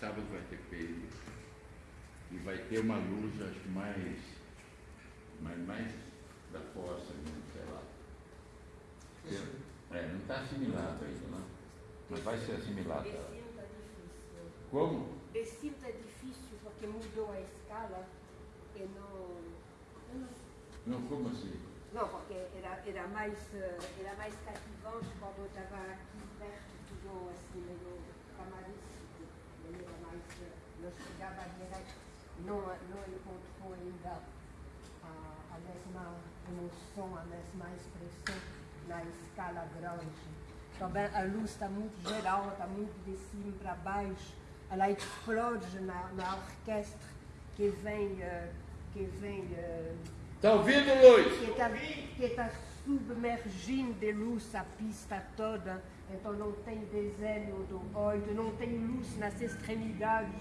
sábado vai ter peso. E vai ter uma luz, acho que mais, mais, mais da força, sei lá. É, não está assimilado ainda, não. Mas vai ser assimilado. Difícil. Como? Vecino está difícil porque mudou a escala e não. não como assim? Não, porque era, era, mais, eh, era mais cativante quando eu estava aqui perto, tudo assim, meio camarístico, meio era mais, eh, não chegava direto, não, não encontrou ainda a, a mesma emoção, a mesma expressão na escala grande. Também a luz está muito geral, está muito de cima para baixo, ela explode na, na orquestra que vem, eh, que vem eh, Está ouvindo, Luiz? que está que tá submergindo de luz a pista toda, então não tem desenho do oito, não tem luz nas extremidades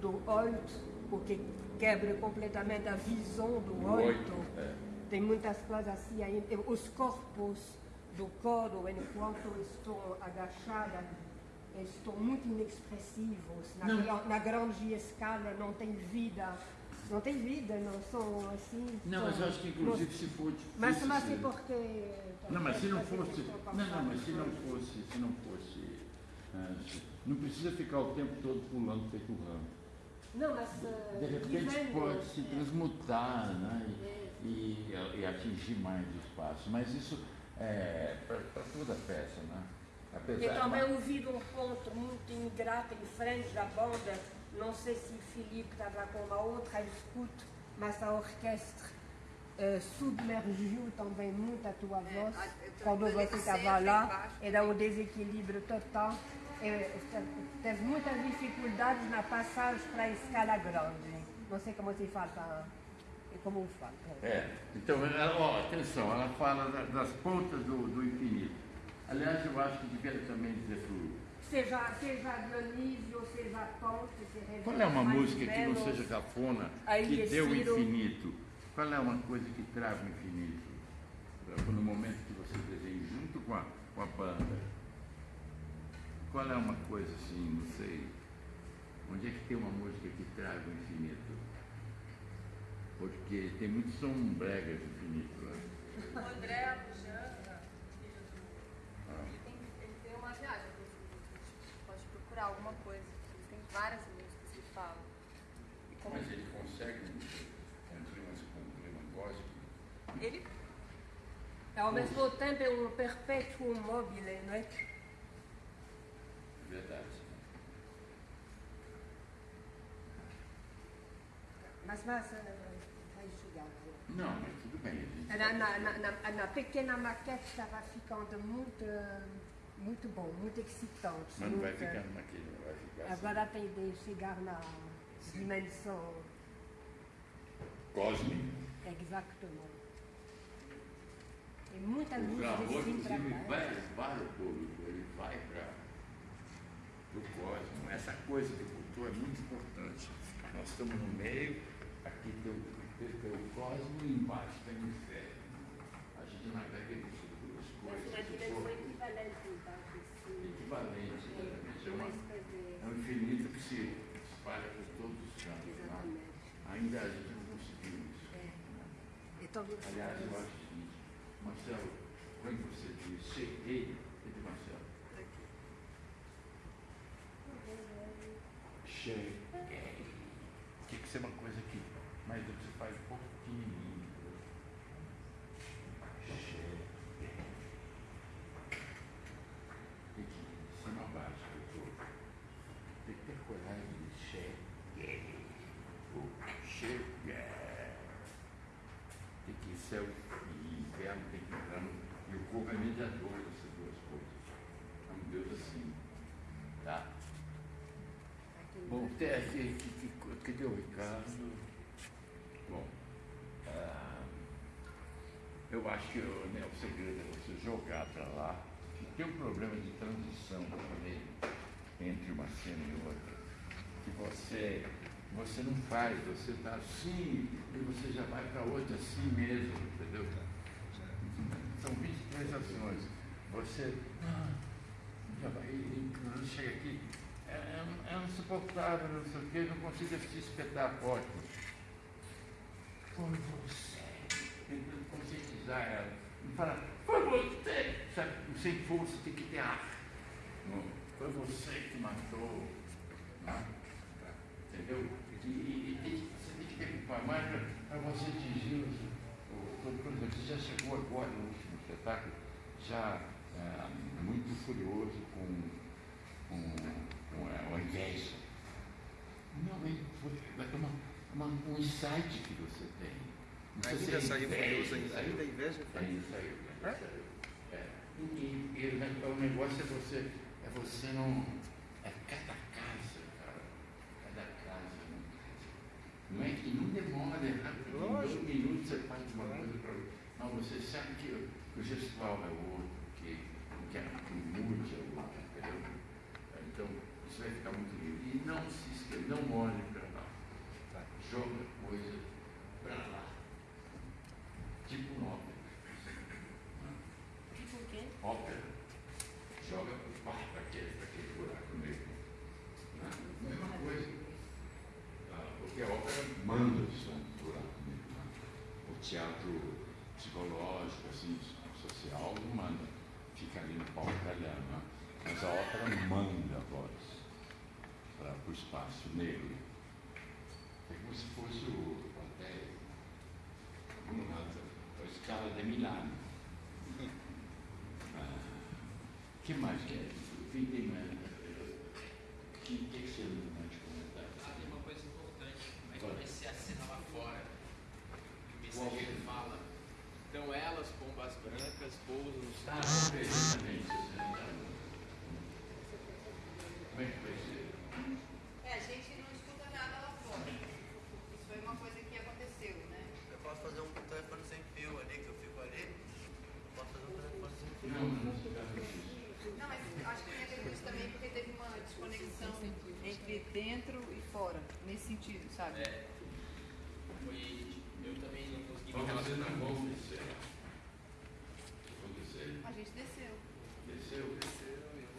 do oito, porque quebra completamente a visão do oito, é. Tem muitas coisas assim aí. Os corpos do coro, enquanto estão agachadas, estão muito inexpressivos. Na, Não. na grande escala não tem vida. Não tem vida, não são assim. Não, são- mas eu acho que inclusive se for difícil. mas, mas é porque. Não, mas se não fosse. Não, Não, mas se não fosse. Se não fosse. se- não precisa ficar o tempo todo pulando feito ramo. Não, mas. eh, De repente pode se transmutar né? é, e, e, atingir mais o espaço. Mas isso é para toda a peça, né? Eu Apesar também ouvi um ponto muito ingrato em frente da banda, não sei se o Filipe estava com uma outra escuta, mas a orquestra eh, submergiu também muito a tua voz. eu tô- Quando você estava lá, era um desequilíbrio total. Eh, teve muitas dificuldades na passagem para a escala grande. Não sei como se fala, para- como fala. É, então, ela, ó, atenção, ela fala da- das pontas do, do infinito. Aliás, eu acho que devia também dizer fluido. Seja, seja Dionísio, seja Ponte, se Qual é uma música que não seja cafona, que dê o Ciro- infinito? Qual é uma coisa que traga o infinito? No momento que você desenha junto com a, com a banda. Qual é uma coisa assim, não sei. Onde é que tem uma música que traga o infinito? Porque tem muito som brega de infinito. Né? O André Abujamra, filho do. Ah. Ele tem, ele tem uma viagem. Pode procurar alguma coisa. Ele tem várias músicas que falam. E como Mas ele consegue um clima, um clima cósmico. Ele Ao mesmo tempo é um perpétuo mobile, não é? Verdade. Mas, mas vai chegar. Não, mas tudo bem. Na, na, na, na- na pequena maquete estava ficando muito, muito bom, muito excitante. Mas não vai ficar naquele, não vai ficar assim. Agora tem de chegar na dimensão cósmico. exatamente. Tem muita O luz Ramon, de cima para inclusive, vai para o público, ele vai para o cosmos. Essa coisa que botou é muito importante. Nós estamos no meio, aqui tem o, tem, o cosmos e embaixo tem o inferno. A gente navega nisso duas Mas coisas. uma que dimensão foram equivalente, então, equivalentes, exatamente. É, uma de- é um infinito que se espalha por todos os cantos. né? Ainda a gente não conseguiu isso. É. né? Então, Aliás, eu acho o seguinte, Marcelo, quando você diz cheguei, ele Marcelo, cheguei. Tinha que ser uma coisa que, mas você faz um pouco pequenininho. Cheguei. Tem que ir de cima a baixo, doutor. Tem que ter coragem de cheguei. O cheguei. Tem que ir céu e inferno, tem que entrar no. E o corpo é mediador dessas duas coisas. É um Deus assim. Tá? Bom, tem aqui, que, que, que, cadê o Ricardo? Bom, ah, eu acho que o, né, o segredo é você jogar para lá. Tem um problema de transição também entre uma cena e outra. Que você, você não faz, você está assim e você já vai para outra assim mesmo, entendeu? São 23 ações. Você. ah, E quando chega aqui, é, é, é insuportável, não sei o quê, não consigo assistir espetáculo. Foi você, conscientizar ela. Não fala, foi você, sabe, sem força tem que ter ar. Não, foi você que matou. Não, entendeu? E, e, e você tem que ter mais para você atingir. Por exemplo, você já chegou agora no último espetáculo, já é, muito furioso com, com, com a, a inveja. Não, é, é uma, uma, um insight que você tem. Ainda saiu furioso ainda. Ainda inveja? Ainda saiu. Saiu. É. E, e, e o negócio é você, é você não. É cada casa, cara. Cada casa. Não, é que não demora, é rápido. Em dois minutos você faz uma coisa para outra. Não, você sabe que o gestual é outro, que, que, que mude é outro, entendeu? Então, isso vai ficar muito lindo. E não se esqueça, não olhe para lá. Tá? Joga coisa para lá. Tipo um ópera. Tipo o quê? Ópera. Joga para aquele, para aquele buraco negro. Não, mesma coisa. Ah, porque a ópera manda o som do buraco negro. Né? O teatro psicológico, assim, social, não manda. Fica ali no palco italiano. Né? Mas a ópera manda a voz para o espaço negro. É como se fosse o plateia. A escala de Milano. Ah, que mais que é? Quem tem mais? O que, que, você não pode comentar? Ah, tem uma coisa importante. É vai ser a cena lá fora? O mensageiro fala. Então elas, pombas brancas, pousam no Ah. perfeitamente. você não tá- Como é que vai ser? É, a gente não escuta nada lá fora. Isso foi uma coisa que aconteceu, né? Eu posso fazer um telefone sem fio ali, que eu fico ali. Eu posso fazer um telefone sem fio. Não, não se trata disso. Não, mas acho que tem a ver com isso também, porque teve uma desconexão entre dentro e fora, nesse sentido, sabe? É. Foi. Eu também não consegui me você relacionar com descer. A gente desceu. Desceu, desceu.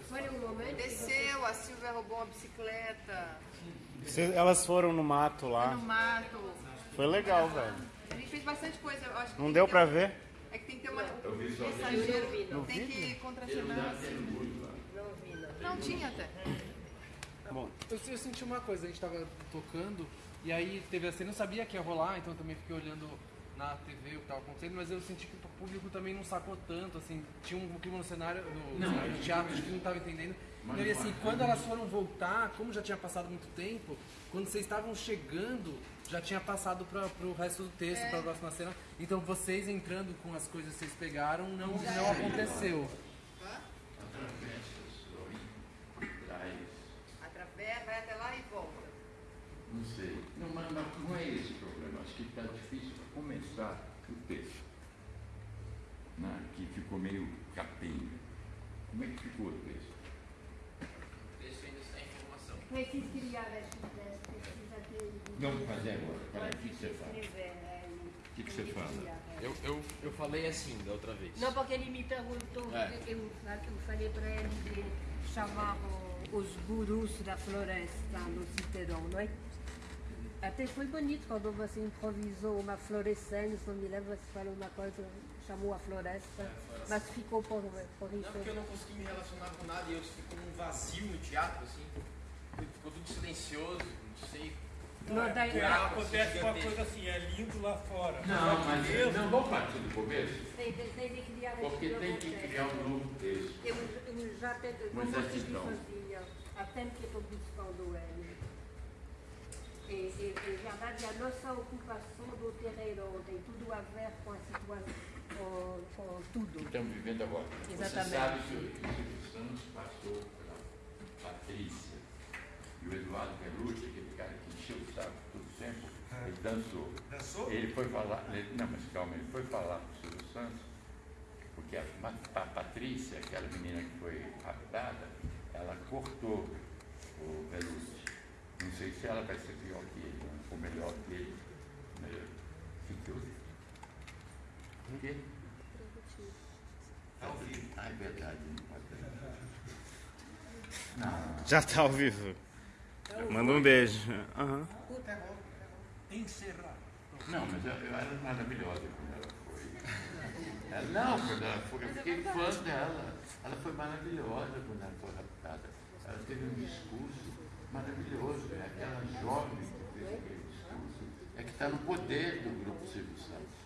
Foi um momento. você- Desceu, a Silvia roubou uma bicicleta, Cê- Elas foram no mato foi lá. no mato. Foi legal, velho. A gente fez bastante coisa. Eu acho que Não deu que pra ter- ver? É que tem que ter uma. Eu vi só vi, não. tem que ele contracenar. Não vi, não. Não tinha até. Bom, Eu, eu senti uma coisa, a gente tava tocando e aí teve assim, eu não sabia que ia rolar, então eu também fiquei olhando na TV o que tava acontecendo, mas eu senti que o público também não sacou tanto, assim, tinha um clima no cenário, no, Não, cenário é do teatro que não tava entendendo. Mas e aí, assim, é. quando elas foram voltar, como já tinha passado muito tempo, quando vocês estavam chegando, já tinha passado para pro resto do texto, É. pra próxima cena. Então vocês entrando com as coisas que vocês pegaram, não, Já não aconteceu. Hã? Atravessa, sorri, traz. Através, vai até lá e volta. Não sei. Não, mas, não é esse o problema. Acho que está difícil para começar o texto. Né? Que ficou meio capenga. Como é que ficou o texto? o texto ainda está em formação. Preciso criar este texto, precisa ter. Vamos fazer agora. Peraí, o que que você é, O que que você fala? Eu, eu, eu falei assim da outra vez. Não, porque ele me perguntou, É. eu, eu falei para ele de chamar o- os gurus da floresta no Citerão, não é? Até foi bonito quando você improvisou uma florescência, não me lembro se falou uma coisa, chamou a floresta, mas ficou por, por Não, isso. porque eu não consegui me relacionar com nada e eu fico num vazio no teatro, assim. Ficou tudo silencioso, não sei. Não, daí- Buraco, É, Acontece uma coisa assim, é lindo lá fora. Não, mas Mesmo, não vamos partir do começo, Tem, tem, tem de criar porque tem que criar um novo texto. Eu, eu já tenho, não consegui sozinha, até que estou buscando ele. E, e, e, na verdade, a nossa ocupação do terreno tem tudo a ver com a situação, com, com tudo. Estamos vivendo agora. Você Exatamente. sabe que o Silvio Santos passou pela Patrícia e o Eduardo Belucci, aquele cara que encheu o saco todo tempo, ele dançou. Dançou? Ele foi falar, ele- não, mas calma, ele foi falar com o Silvio Santos, porque a, a Patrícia, aquela menina que foi raptada, ela cortou o Belucci. Não sei se ela vai ser pior que ele, ou melhor que ele. Melhor. O que houve? O quê? Ao vivo. Ah, é verdade, não pode ter. Não. Já tá ao vivo. Manda um beijo. Aham. Encerrar. Não, mas eu, eu era maravilhosa quando ela foi. Ela, não, quando ela foi, eu fiquei fã dela. Ela foi maravilhosa quando ela foi raptada. Ela teve um discurso maravilhoso. É aquela jovem que fez aquele discurso. É que está no poder do grupo Silvio Santos.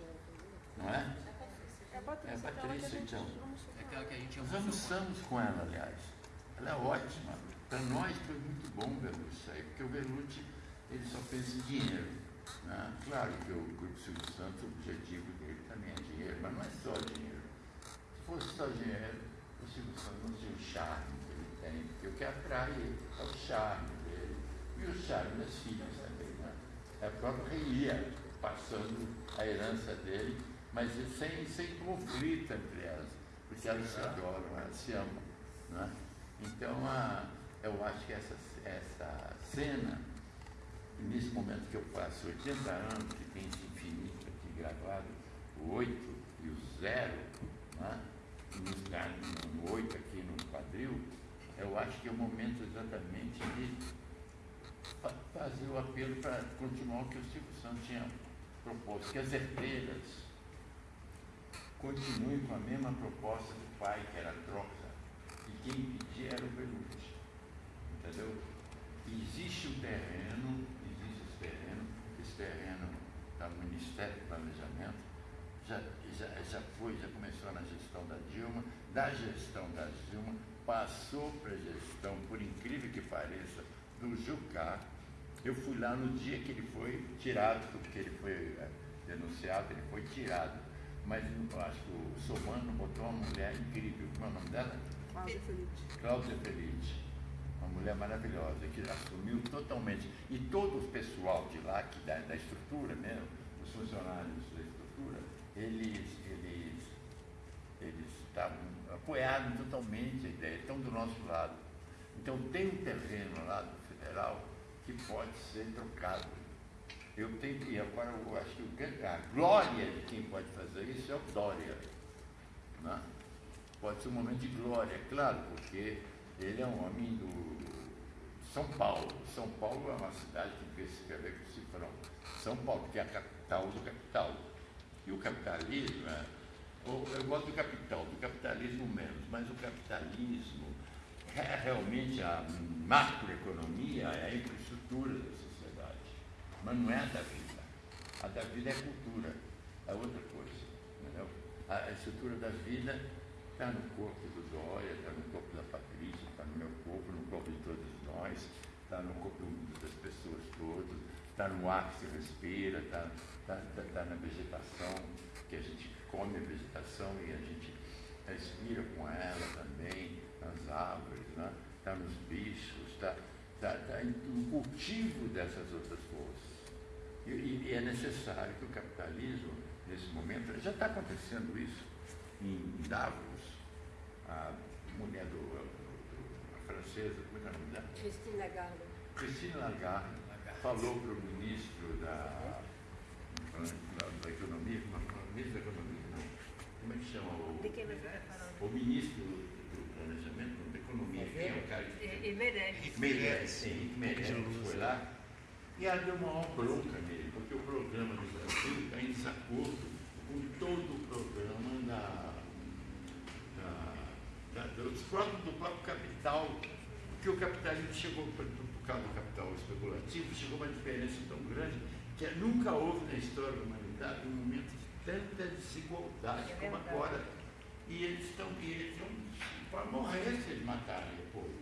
Não é? É a Patrícia, É a Patrícia, então. É aquela que a gente Nós almoçamos com ela, aliás. Ela é ótima. Para nós foi muito bom o Belucci aí, porque o Belucci ele só pensa em dinheiro. né? Claro que o Grupo Silvio Santos, o objetivo dele também é dinheiro, mas não é só dinheiro. Se fosse só dinheiro, o Silvio Santos não tinha o charme porque o que atrai é o charme dele. E o charme das filhas também. Né? É a própria Reia passando a herança dele, mas sem, sem conflito entre elas, porque elas se adoram, elas se amam. Né? Então, a, eu acho que essa, essa cena, nesse momento que eu faço 80 anos, que tem esse infinito aqui gravado, o 8 e o 0, né? e nos dá no, no 8 aqui no quadril, eu acho que é o momento exatamente de fa- fazer o apelo para continuar o que o Silvio Santos tinha proposto, que as herdeiras continuem com a mesma proposta do pai, que era a troca, e quem pedia era o Belucci. Entendeu? Existe o terreno, existe esse terreno, esse terreno está no Ministério do Planejamento, já, já, já foi, já começou na gestão da Dilma, da gestão da Dilma, passou para a gestão, por incrível que pareça, do Jucá. Eu fui lá no dia que ele foi tirado, porque ele foi eh, denunciado, ele foi tirado. Mas eu acho que o Somano botou uma mulher incrível. Como é o nome dela? Cláudia Felipe. Cláudia Felice, uma mulher maravilhosa, que assumiu totalmente. E todo o pessoal de lá, que da, da estrutura mesmo, os funcionários da estrutura, eles, eles, eles estavam apoiaram totalmente a ideia, estão do nosso lado. Então tem um terreno lá do federal que pode ser trocado. Eu tenho e agora eu acho que a glória de quem pode fazer isso é o Dória. Né? pode ser um momento de glória, claro, porque ele é um homem do São Paulo. São Paulo é uma cidade que que se escrever com cifrão. São Paulo, que é a capital do capital. E o capitalismo, é, eu gosto do capital, do capitalismo menos, mas o capitalismo é realmente a macroeconomia, é a infraestrutura da sociedade. Mas não é a da vida. A da vida é cultura, é outra coisa. Entendeu? A estrutura da vida está no corpo do Dória, está no corpo da Patrícia, está no meu corpo, no corpo de todos nós, está no corpo das pessoas todas, está no ar que se respira, está tá, tá, tá na vegetação, que a gente come a vegetação e a gente respira com ela também, nas árvores, né? está nos bichos, está tá, tá em- no cultivo dessas outras forças. E, e- é necessário que o capitalismo, nesse momento, já está acontecendo isso em Davos, a mulher do, do- a francesa, como é que é o nome dela? Christine Lagarde. Christine Lagarde falou para o ministro da, da, da Economia, ministro da Economia, como é que chama o, o ministro do Planejamento, da Economia, que é o cara que E, e Meirelles. Meirelles, sim, Meirelles foi lá. E ela deu uma maior bronca nele, porque o programa do Brasil está em desacordo com todo o programa da, da, da- dos próprios, do próprio capital, porque o capitalismo chegou, por, por causa do capital especulativo, chegou a uma diferença tão grande que nunca houve na história da humanidade um momento de tanta desigualdade É como agora. E eles estão, para morrer se eles matarem o povo.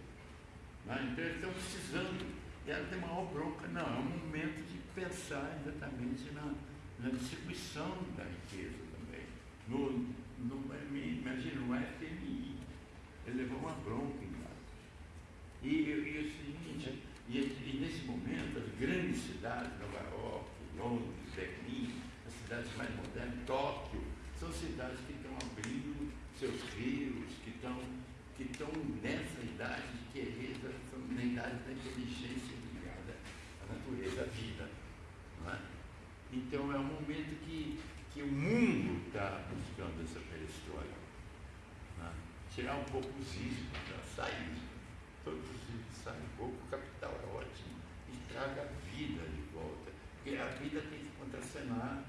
Né? Então eles estão precisando. E ela tem maior bronca. Não, é um momento de pensar exatamente na, na distribuição da riqueza também. No, no, imagina, no FMI. Ele levou uma bronca em casa. E, e o seguinte, e, e nesse momento, as grandes cidades, Nova York, Londres, Berlim, cidades mais modernas, Tóquio, são cidades que estão abrindo seus rios, que estão, que estão nessa idade de querer, estão na idade da inteligência ligada à natureza, à vida. É? Então é um momento que, que o mundo está buscando essa perestroika. Né? Tirar um pouco os riscos, né? sair. produzir, sabe? Pouco capital é ótimo. E traga a vida de volta. Porque a vida tem que contracenar,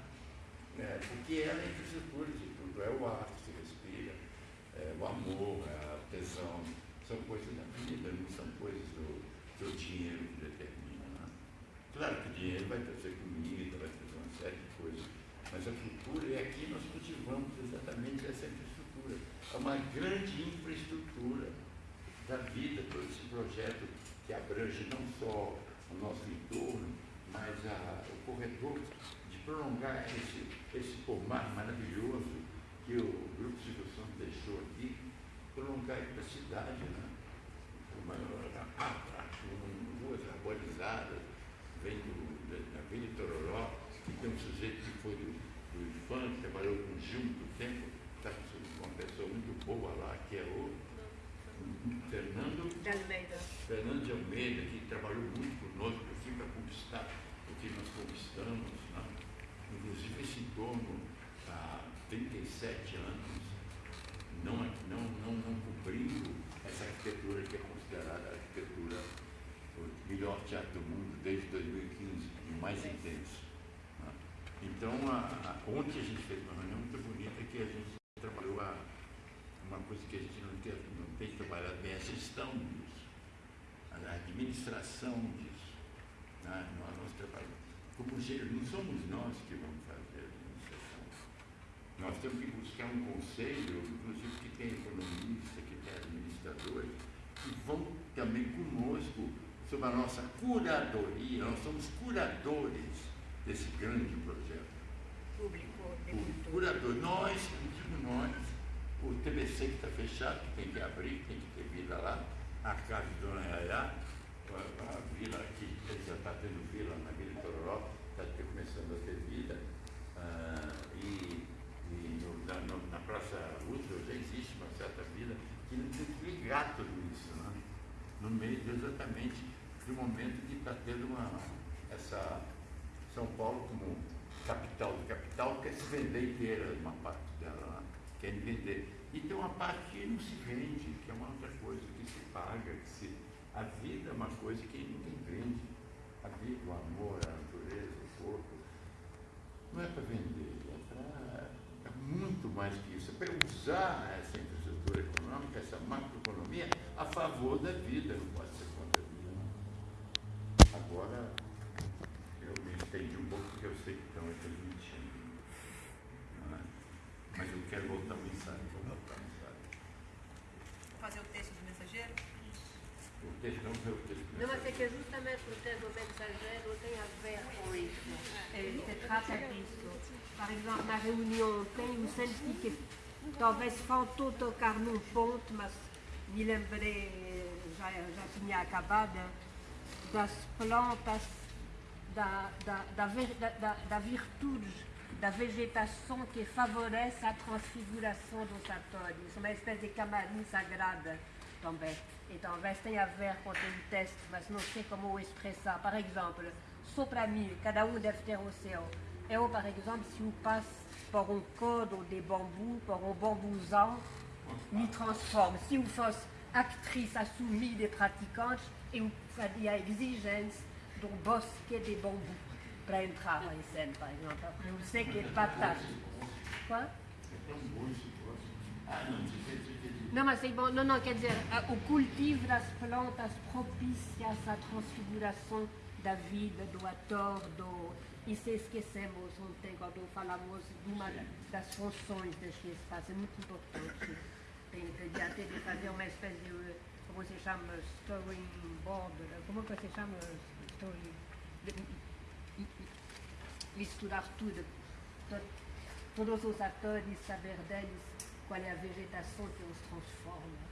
porque ela é a infraestrutura de tudo. É o ar que se respira, é o amor, é a tesão. São coisas da vida, não são coisas do, do dinheiro que determina. Né? Claro que o dinheiro vai trazer comida, vai trazer uma série de coisas. Mas a cultura, e aqui nós cultivamos exatamente essa infraestrutura. É uma grande infraestrutura da vida, todo esse projeto que abrange não só o nosso entorno, mas a, o corredor de prolongar esse, esse pomar maravilhoso que o Grupo Silvio Santos deixou aqui, prolongar para a cidade, né? Uma, a, a, com ruas arborizadas, vem do, da, Vila Tororó, que tem um sujeito que foi do, do funk, trabalhou com o Gil muito tempo, está com uma pessoa muito boa lá, que é o Fernando De Almeida. Fernando de Almeida, que trabalhou muito conosco, fui para conquistar o que nós conquistamos, dono há 37 anos, não, não, não, não cobrindo essa arquitetura que é considerada a arquitetura o melhor teatro do mundo desde 2015, o mais intenso. né? Então, a, a, ontem a gente fez uma reunião muito bonita que a gente trabalhou a, uma coisa que a gente não tem, não tem trabalhado bem, é a gestão disso, a administração disso. Né? Nós, nós trabalhamos. Como não somos nós que vamos fazer a administração. Nós temos que buscar um conselho, inclusive que tem economista, que tem administradores, que vão também conosco sobre a nossa curadoria. Nós somos curadores desse grande projeto Público o curador, nós, não digo nós, o TBC que está fechado, que tem que abrir, tem que ter vila lá, a casa de Dona Yaya, a, a vila aqui, já está tendo vila na começando a ter vida, ah, e, e no- na, no- na Praça Roosevelt já existe uma certa vila que não tem que ligar tudo isso, né? no meio de exatamente do momento que está tendo uma, essa São Paulo como capital do capital quer se vender inteira, uma parte dela, né? quer vender. E tem uma parte que não se vende, que é uma outra coisa, que se paga, que se. A vida é uma coisa que ninguém vende. A vida, o amor, a. Não é para vender, é para. É muito mais que isso. É para usar essa infraestrutura econômica, essa macroeconomia, a favor da vida, não pode ser contra a vida. Não. Agora, eu me estendi um pouco porque eu sei que estão transmitindo. Não é? Mas eu quero voltar ao ensaio, vou voltar ao ensaio. Fazer o texto do mensageiro? O texto não é o texto. Não, mas é que justamente o texto do mensageiro tem a ver com isso. Trata disso. Por exemplo, na reunião ontem, eu senti que talvez faltou tocar num ponto, mas me lembrei, já, já tinha acabado, das plantas, da, da, da, ver- da, da, da virtude da vegetação que favorece a transfiguração dos atores, uma espécie de camarim sagrada também. E talvez tenha a ver com um texto, mas não sei como o expressar. Por exemplo, mim, cada um deve ter o seu. Eu, por exemplo, se eu passo por um codo de bambu, por um bambuzão, me transformo. Se eu fosse atriz assumida e praticante, eu faria a exigência de um bosque de bambu para entrar em cena, por exemplo. Eu sei que é fantástico. Quoi? Não, mas é bom. Não, não, quer dizer, o cultivo das plantas propicia essa transfiguração da vida, do ator, do... E se esquecemos ontem, quando falamos de uma das funções deste espaço, é muito importante. Tem, até de fazer uma espécie de, como se chama, storyboard, como que se chama? Story... misturar tudo, to- todos os atores, saber deles qual é a vegetação que os transforma.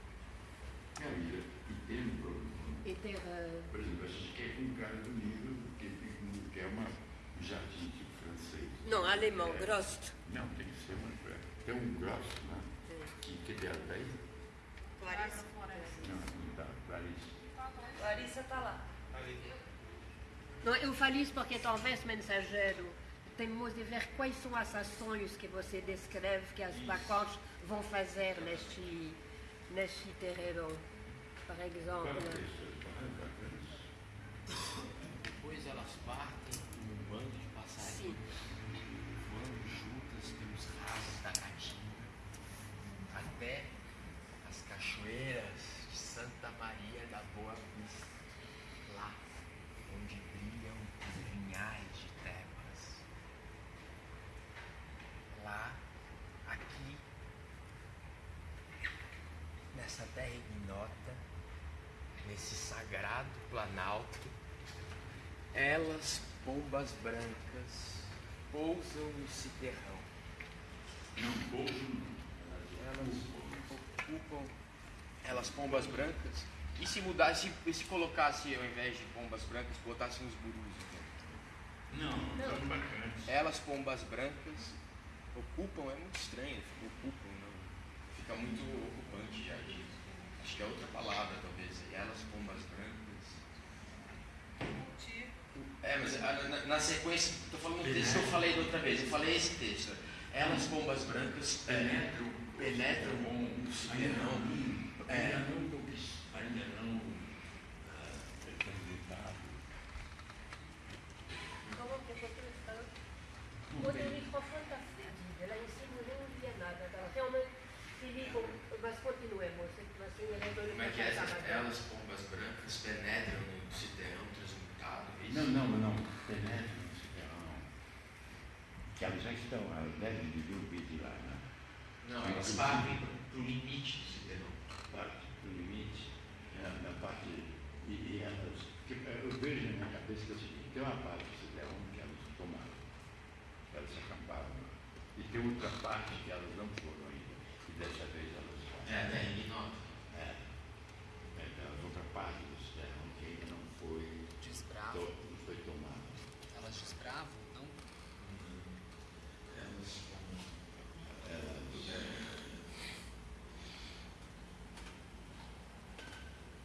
É, e, e tem um problema. E eh, Por exemplo, a gente quer um cara do nível que, que quer uma, um jardim tipo francês. Não, alemão, É. Grost. Não, tem que ser uma. Tem um grosso, né? Que, que dela daí? Larissa. Não, não dá, Clarice. Larissa tá lá. Não, eu falo isso porque talvez, mensageiro, temos de ver quais são as ações que você descreve que as bacoches vão fazer neste, neste terreiro. Par exemple. Depois elas partem como um bando de passarinhos, voando juntas pelos rasos da caatinga, até as cachoeiras de Santa Maria da Boa Vista, lá onde brilham os vinhais de Tebas. Lá, aqui, nessa terra ignota, nesse sagrado planalto, elas, pombas brancas, pousam no citerrão. Não, Elas ocupam. Elas, pombas brancas. E se mudasse, e se colocasse ao invés de pombas brancas, botassem os burus? então? não, bacanas. Elas, pombas brancas, ocupam, é muito estranho, ocupam, não. Fica muito ocupante já. Acho que é outra palavra, talvez. Elas, pombas brancas. É, mas ah, na, na sequência, estou falando um texto que eu falei da outra vez, eu falei esse texto. Elas, pombas brancas, Penetram, penetram ainda não, citerrão. É. ainda não, conquist- ainda não ah, candidato. Comment que foi ça Quando o microfone está fedido, lá em cima eu não ouvia nada. Estava realmente Filipe, mas continuemos. Assim, ele Como é que é essas elas, pombas brancas, penetram no citerrão transmutado? é isso? Não, não. Penetram, não. Que elas já estão, elas devem viver o vídeo lá, né? Não, elas partem para o limite do citerrão. parte do limite, na, na parte, e, e elas, que, eh, eu vejo na minha cabeça que é o seguinte, tem uma parte do Cidadão que elas tomaram, elas acamparam lá, e tem outra parte que elas não foram ainda, e dessa vez elas vão. É, né? Ignota. É. É, outra parte do Cidadão que ainda não foi, Desbrava. to, não foi tomada. Elas desbravam, não? Elas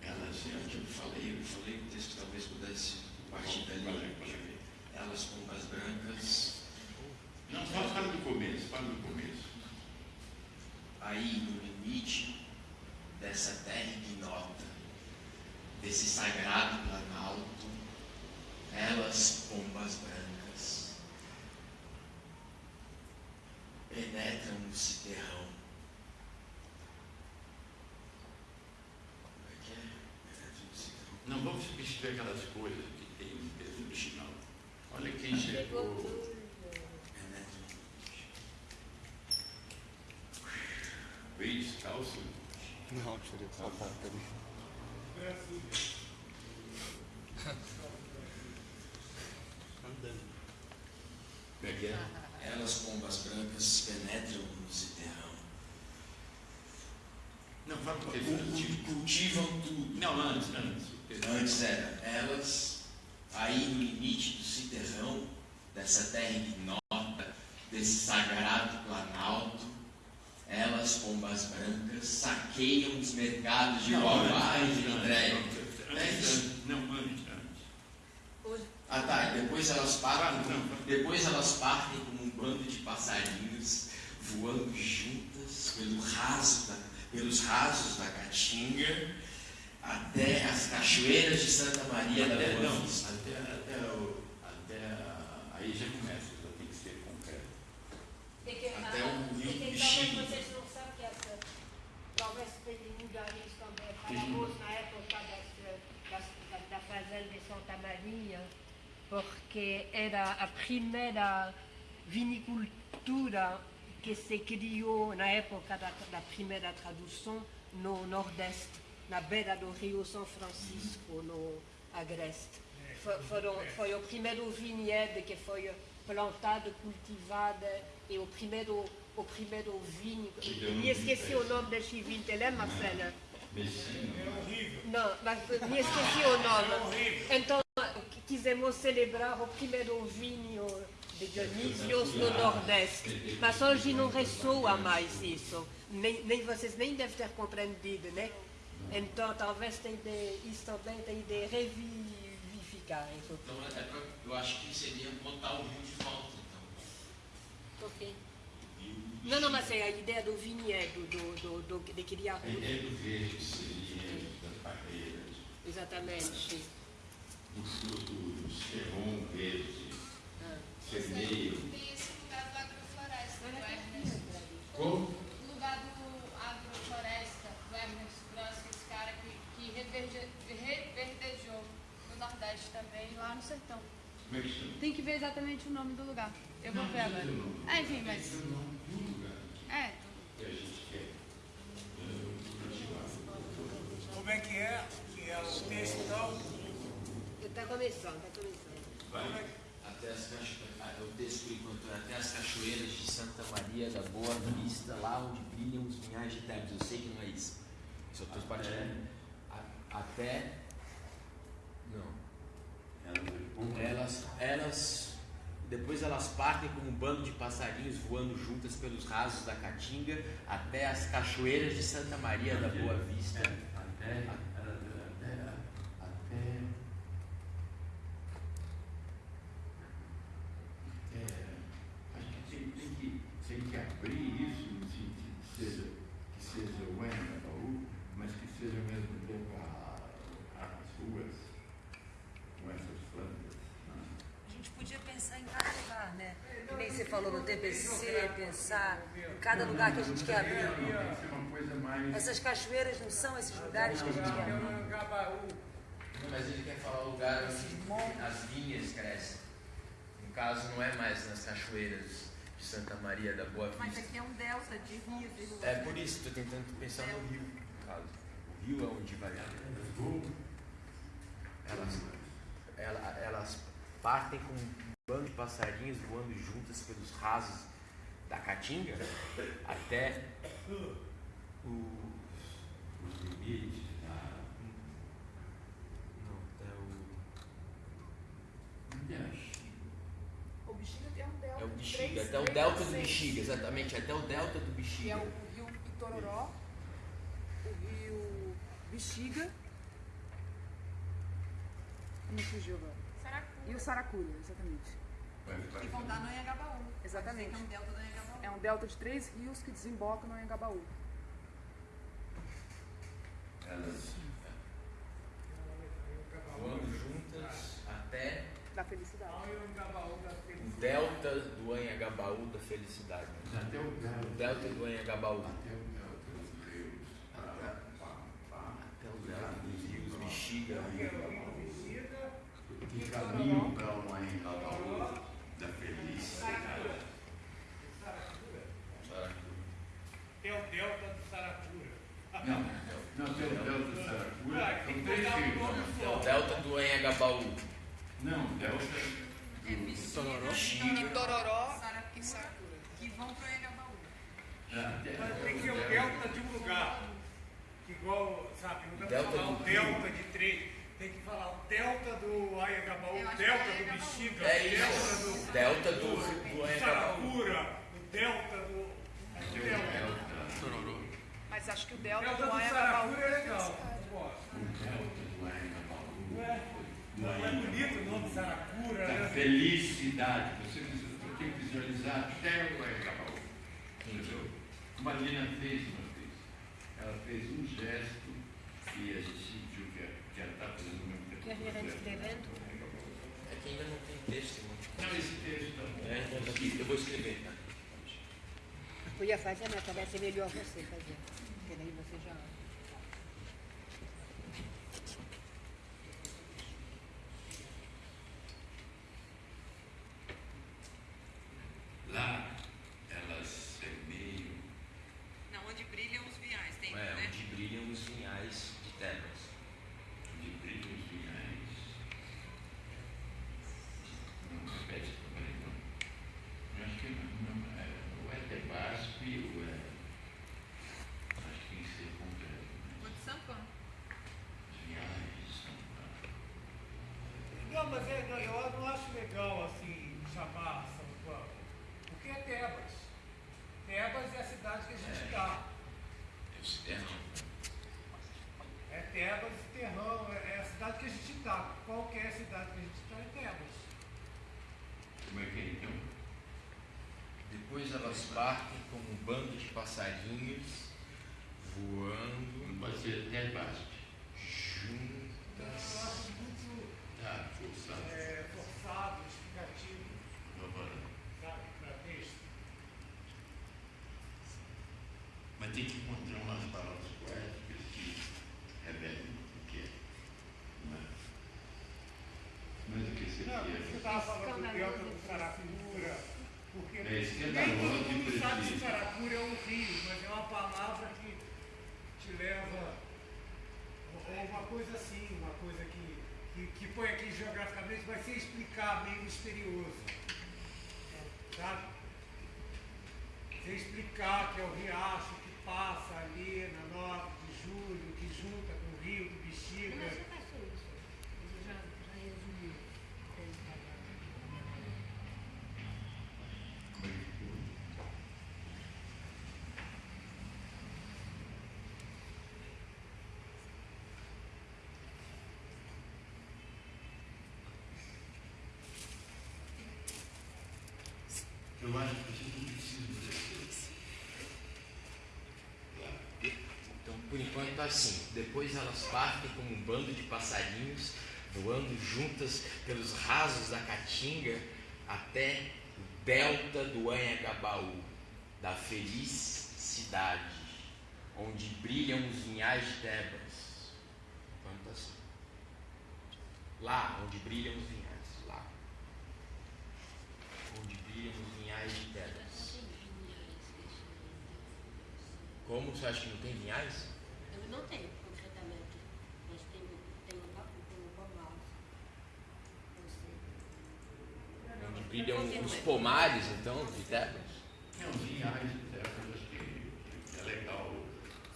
Elas, é o que eu falei, eu falei o texto talvez pudesse partir dali. Deixa eu ver. Elas, pombas brancas, Não, fala, fala do começo, fala do começo. aí no limite dessa terra ignota, desse sagrado planalto, elas, pombas brancas, penetram no citerrão. Como é que é? Penetram no citerrão. Não vamos substituir aquelas coisas que tem no texto original. Olha quem chegou. Penetram. Veio descalço. Não, tirei só a ponta ali. Como é que é? Elas, pombas brancas, penetram no citerrão. Não, fala do Cu- texto. Cultivam tudo. Não, antes, antes. Antes era elas, aí no limite do citerrão, dessa terra ignota, desse sagrado planalto, elas, pombas brancas, saqueiam os mercados de Baubá e de antes, Andréia. É. Não, antes, antes. Ah tá, e depois elas partem, depois elas partem como um bando de passarinhos, voando juntas pelo raso da- pelos rasos da Caatinga, até cachoeiras de Santa Maria da Até, Boa não, Vista. até, até, o, até a- aí já começa, já tem que ser concreto. É que, Até o rio é que vocês não sabem que essa, talvez tenha mudar isso também. Falamos na época das, das, da, da fazenda de Santa Maria, porque era a primeira vinicultura que se criou na época da, da primeira tradução no Nordeste, na beira do Rio São Francisco, no Agreste. Foi, foram, foi o primeiro vinhedo que foi plantado, cultivado, e o primeiro, o primeiro vinho. Me esqueci o nome desse vinho, te lembra, Marcela? Não, mas me esqueci o nome. Então, quisemos celebrar o primeiro vinho de Dionísios no Nordeste. Mas hoje não ressoa mais isso. Nem, nem vocês nem devem ter compreendido, né? Então, talvez tem de, isso também tem de revivificar. Então, é pra, eu acho que seria botar o rio de volta, então. Ok. Não, não, mas é a ideia do vinhedo, do, do, do, de criar A ideia do verde seria da parte exatamente? Os, os, os ferrão verde, Ah. vermelho. Tem esse lugar do agrofloresta, do Ernest. Como? O lugar do agrofloresta, do Ernest Gross, esse cara que, que reverde, reverdejou no Nordeste também, lá no sertão. Como é que chama? Tem que ver exatamente o nome do lugar. Eu vou ver agora. É, enfim, mas. É o nome do lugar É, que a gente quer cultivar. Como é que é? Que é o texto então? Está começando, está começando. Vai. Até as cacho... ah, o texto enquanto é até as cachoeiras de Santa Maria da Boa Vista, lá onde brilham os vinhais de terras. Eu sei que não é isso. Só estou partilhando. A- Até. Elas, elas, depois elas partem como um bando de passarinhos voando juntas pelos rasos da Caatinga até as cachoeiras de Santa Maria da Boa Vista. Até, até, até, acho que tem, tem que, tem que abrir isso no sentido que seja, que seja o Engabaú, mas que seja ao mesmo tempo a, as ruas com essas plantas. né? A gente podia pensar em cada lugar, né? Que nem você falou no Em cada lugar que a gente quer abrir. Essas cachoeiras não são esses lugares que a gente quer abrir. Mas ele quer falar o lugar onde as vinhas crescem. No caso, não é mais nas cachoeiras de Santa Maria da Boa Mas Vista. aqui é um delta de rios e ruas. É por isso que estou tentando pensar no rio, no caso. O rio é onde vai. Elas, ela- elas partem com um bando de passarinhos voando juntas pelos rasos da Caatinga até o. Os limites da. Não, até o. É? o Bexiga tem um delta. É o Bexiga, até o delta do Bexiga, exatamente, até o delta do que é Bexiga. o rio Itororó, o rio Bexiga. Me fugiu agora. Saracura. E o Saracura, exatamente. Vai. Que vão dar no Anhangabaú. Exatamente. É um delta do Anhangabaú. É um delta de três rios que desembocam no Anhangabaú. Elas. Voando juntas até Da felicidade. o delta do Anhangabaú da felicidade. Até o O delta. delta do Anhangabaú. Até o delta dos rios. Até o delta dos rios Bexiga, Que caminho para o Engabaú da felicidade. É o delta do Saracura. Não, não tem o delta do Saracura. São três rios. É o delta do Anhangabaú. Não, delta. Bexiga. Itororó Saracura. e Saracura. Que vão pro Anhangabaú. Mas tem que ser o delta de um lugar. Igual, sabe, não dá Delta falar do delta de três. Tem que falar o delta do Ayagabaú, o delta é do. Bexiga, É o delta Delta do, do, do do. Saracura, o delta do. É o delta. Mas acho que o delta do do Anhangabaú Saracura é é legal. Não é? Não é bonito o nome Saracura, Da né? felicidade. Você precisa- tem que visualizar até o Engabaú. Entendeu? Como a Lina fez uma vez. Ela fez um gesto e a gente sentiu que ela- está fazendo o mesmo tempo. Que a está o escrevendo? É que ainda não tem texto, de Não, esse texto tá bom. É, então tá eu vou escrever, tá? Podia fazer, mas talvez seja melhor você fazer. Porque daí você já. Lá, elas semeiam. Não, onde brilham os viais, tem, É, né? onde brilham os vinhais de Tebas. de brilhos vinhais. Não, repete também, não. Eu acho que não, não é, ou é Tebasp ou é. Acho que tem que ser completo. Né? O de Sampan. Vinhais, são. Não, mas é, não, eu não acho legal assim chamar São Paulo. Porque é Tebas. Tebas é a cidade que a gente está. Esse termo. É Tebas e Terrão, é é a cidade que a gente está. Qualquer cidade que a gente está é Tebas. Como é que é então? Depois elas partem como um bando de passarinhos voando Não pode ser Tebasp. Juntas muito Tá, forçado. é, forçado, explicativo, Agora. sabe, para texto. Mas tem que encontrar umas palavras poéticas que revelem o que é. Não é? Mas o que seria? Não, você estava falando do delta do Saracura, porque É escandaloso nem todo de mundo sabe que preciso. Saracura é um rio, mas é uma palavra que te leva, ou ou uma coisa assim, uma coisa que, que, que põe aqui geograficamente, mas sem explicar, meio misterioso. Sabe? Sem explicar que é o riacho que passa ali na 9 de julho, que junta com o rio do Bexiga. Mas você passou isso. Ele já, já resumiu. Tem trabalho. Eu acho que não Então, por enquanto, assim. Depois elas partem como um bando de passarinhos, voando juntas pelos rasos da Caatinga até o delta do Anhangabaú, da feliz cidade, onde brilham os vinhais de Tebas. Enquanto assim. Lá, onde brilham os vinhais. Lá. Onde brilham os vinhais de Tebas. Você acha que não tem vinhais? Eu não tenho, concretamente. Mas tenho, tenho, tenho pomares. Eu sei. Onde brilham os pomares, então, de Tebas? Não, vinhais de terras, acho que é legal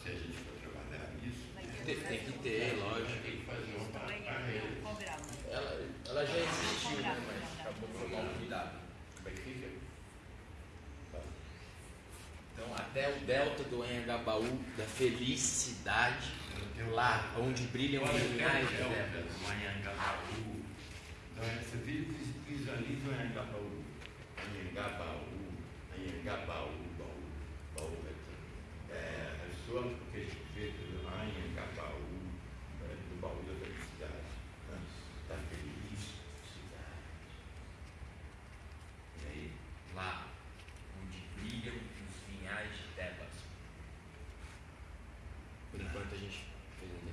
se a gente for trabalhar nisso. Tem, tem que ter, lógico. Tem que fazer uma carreira. Ela, ela já existiu, né? Mas acabou por mal cuidado. Como é que fica? Então, até o delta do Anhangabaú, da felicidade, lá onde brilham os vinhais de Tebas. o Anhangabaú. Então, você visualiza o Anhangabaú. Anhangabaú, Anhangabaú, baú, baú. É, a porque a gente vê do Anhangabaú, é, do baú da felicidade. né? Da felicidade. E aí? Lá onde brilham os vinhais de Tebas. Por enquanto a gente fez um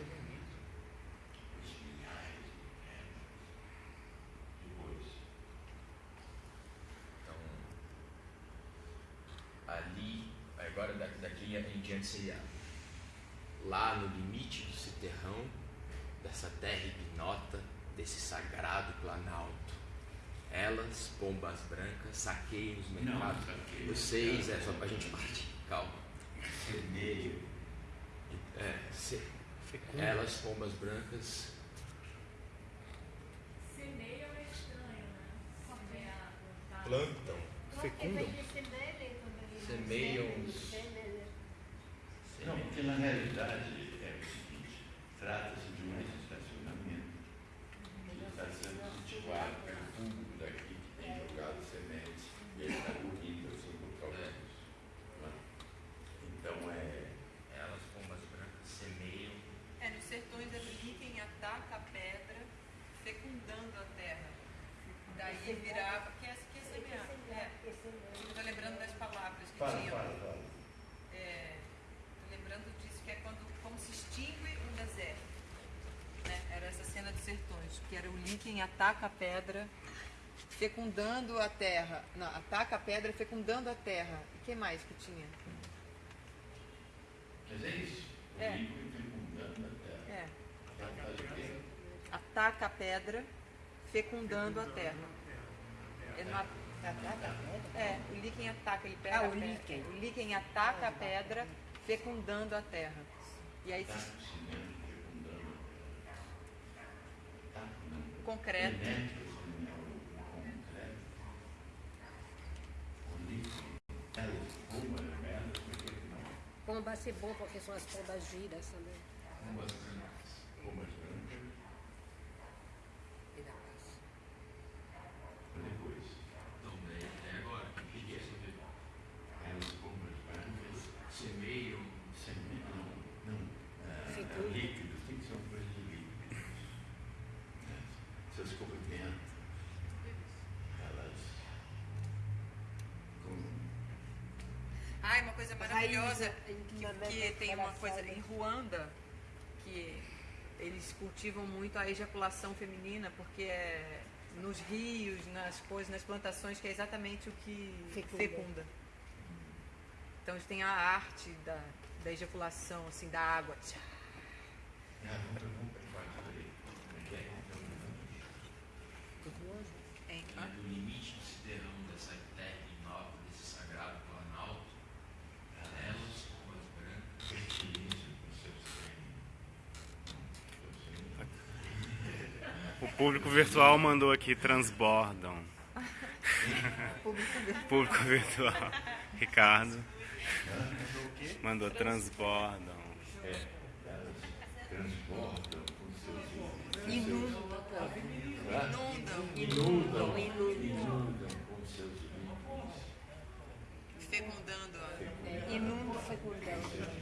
é bonito. Os de Depois. Então, ali, agora da- daqui em diante seria lá no limite do citerrão, dessa terra ignota, desse sagrado planalto. Elas, pombas brancas, saqueiam os Não, mercados. saqueio. Vocês, é só pra gente partir, calma. Semeio. É, se- elas, pombas brancas, Semeio é estranho, né? Plantar. plantam, fecundam. Semeiam os- Não, porque na realidade é o seguinte, trata-se de um estacionamento que está sendo cultivado pelo público daqui que tem jogado sementes e ele está bonito assim por causa É. disso. né? Então é. Elas, pombas brancas, semeiam. É, nos sertões é brinquem, ataca a pedra, fecundando a terra. Daí virava. Que é, que é semear? É. Estou lembrando das palavras que Fala, tinham. fala, fala. Estou lembrando disso, que é quando como se extingue um deserto. Né? Era essa cena dos sertões, que era o Lincoln ataca a pedra, fecundando a terra. Não, ataca a pedra, fecundando a terra. E o que mais que tinha? Mas é isso. O É. líquido fecundando a terra. É. Ataca a pedra, fecundando a terra. Ele não at- É, o líquen ataca, ele pega Ah, a o pedra. líquen. O líquen ataca a pedra, fecundando a terra. E aí se cimento fecundando. Tá, não. concreto. Penetra o cimento com concreto. O líquido. Elas, pombas, elas, por que que não? Pomba ser bom porque são as pombas giras também. maravilhosa que, que tem uma coisa em Ruanda que eles cultivam muito a ejaculação feminina porque é nos rios, nas coisas, nas plantações que é exatamente o que fecunda. fecunda. Então eles têm a arte da, da ejaculação assim da água. Tudo hoje? Hein? Público virtual mandou aqui, transbordam. Público virtual. Público virtual. Ricardo. Mandou transbordam. Transbordam com seus Inundam. Inundam. Inundam. Inundam com seus Fecundando. É, inundam, fecundando.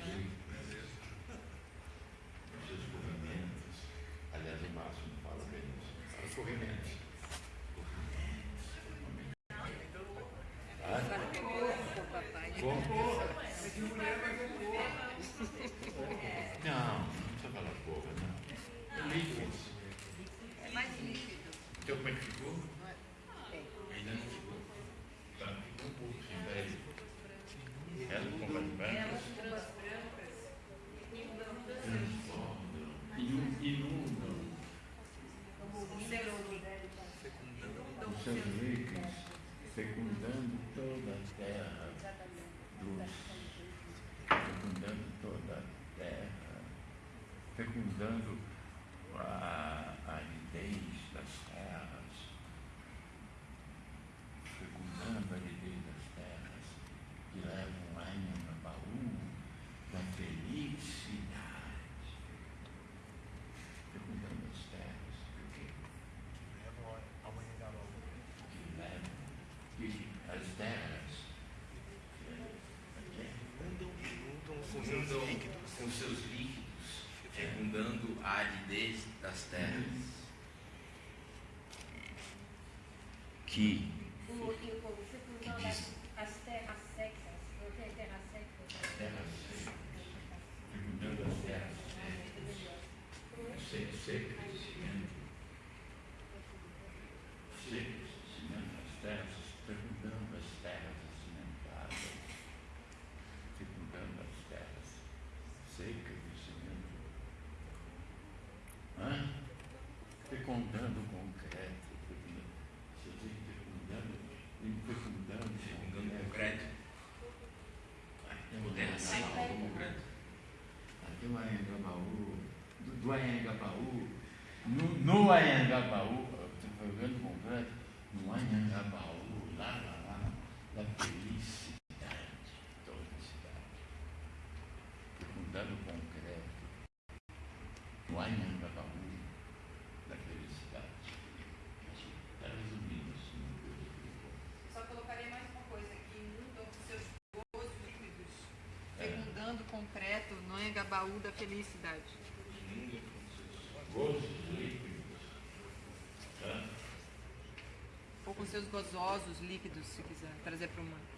ajudam com seus líquidos, fecundando a aridez das terras. Que fecundando o concreto. Jesus fecundando, ele fecundando o concreto. O terra é moderno. Até o Anhangabaú, do Anhangabaú, no, no tornando concreto é gabaú da felicidade. Ou com seus gozosos líquidos, se quiser trazer para o mundo.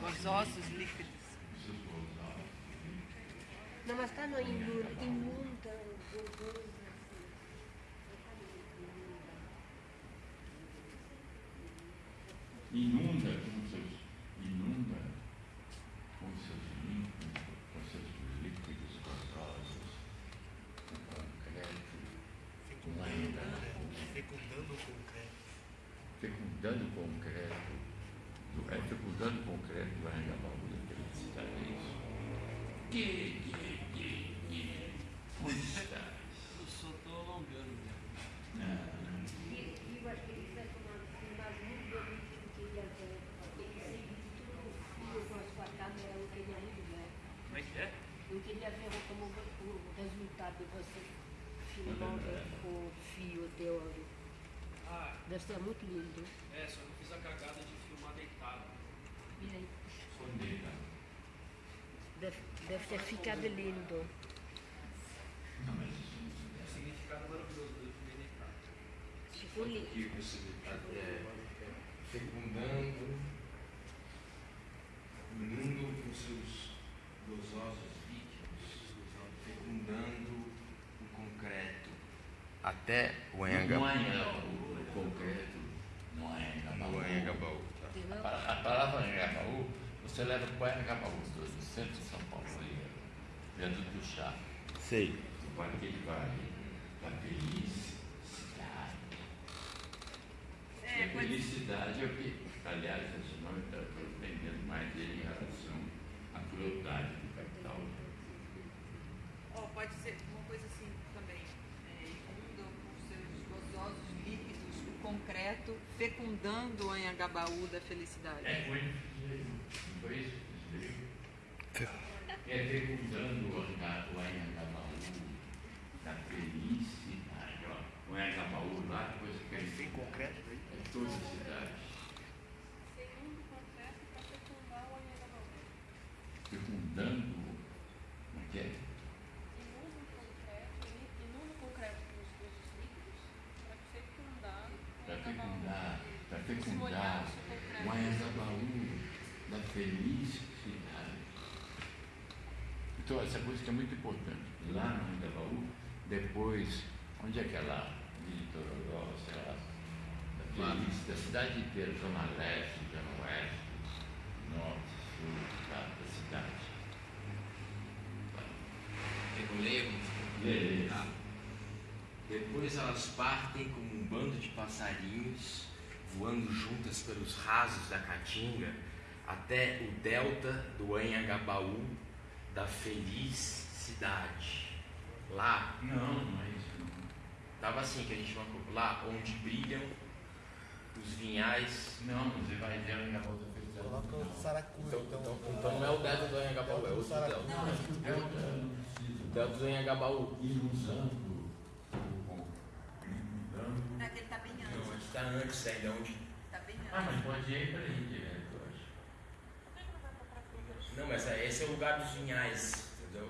Gozosos inunda com os seus, inunda com seus limpos, com seus líquidos gostosos, com concreto, fecundando o concreto. Fecundando o concreto. É fecundando o concreto vai arranha-baú da felicidade, é isso. Que Deve ser muito lindo. É, só não fiz a cagada de filmar deitado. E aí? Sondei, né? Deve, deve ter ficado lindo. Não, mas o é significado maravilhoso do filme deitado. Ficou lindo. Que você está é, fecundando o mundo com seus gozosos líquidos, fecundando o concreto. Até o Enga. Você leva para o Anhangabaú, do do centro de São Paulo, ali, dentro do chá. Sei. Para aquele vale da felicidade. É, felicidade é o que, aliás, esse nome está aprendendo mais dele em relação à crueldade do capital. Ó, pode ser uma coisa assim também. É, inunda com seus gozosos líquidos o concreto, fecundando o Anhangabaú da felicidade. É, foi foi isso que? É fecundando o anga- o Anhangabaú da felicidade. Ó. O Anhangabaú lá, depois que ele tem concreto aí, é toda a cidade. Segundo o concreto para fecundar o Anhangabaú. Fecundando, como é que é? Inunda o concreto, inunda o concreto com os coisas líquidos para fecundar o Para Anhangabaú. fecundar, para fecundar Molhar o concreto. o Anhangabaú da felicidade. Então, essa música é muito importante. Lá no Anhangabaú, depois, onde é que é lá? De Tororó, sei lá, da da cidade inteira, zona leste, zona oeste, norte, sul, tá, da cidade. Eu leio. Tá. Depois elas partem como um bando de passarinhos, voando juntas pelos rasos da caatinga, até o delta do Anhangabaú da feliz cidade. Lá, Não, não é isso. Não. tava assim que a gente marcou, lá onde brilham os vinhais. Não, você vai ver o Anhangabaú da felicidade. Coloca o Não. Saracuia, Então, então. então, então não é o delta do Anhangabaú, é. Não, mas o não precisa. O delta do Anhangabaú. Ir usando o inundando. É que ele tá bem Não, antes. a gente está antes ainda, onde Tá bem Ah, antes. mas pode ir para aí direto, eu acho. Não, mas é- esse é o lugar dos vinhais, entendeu?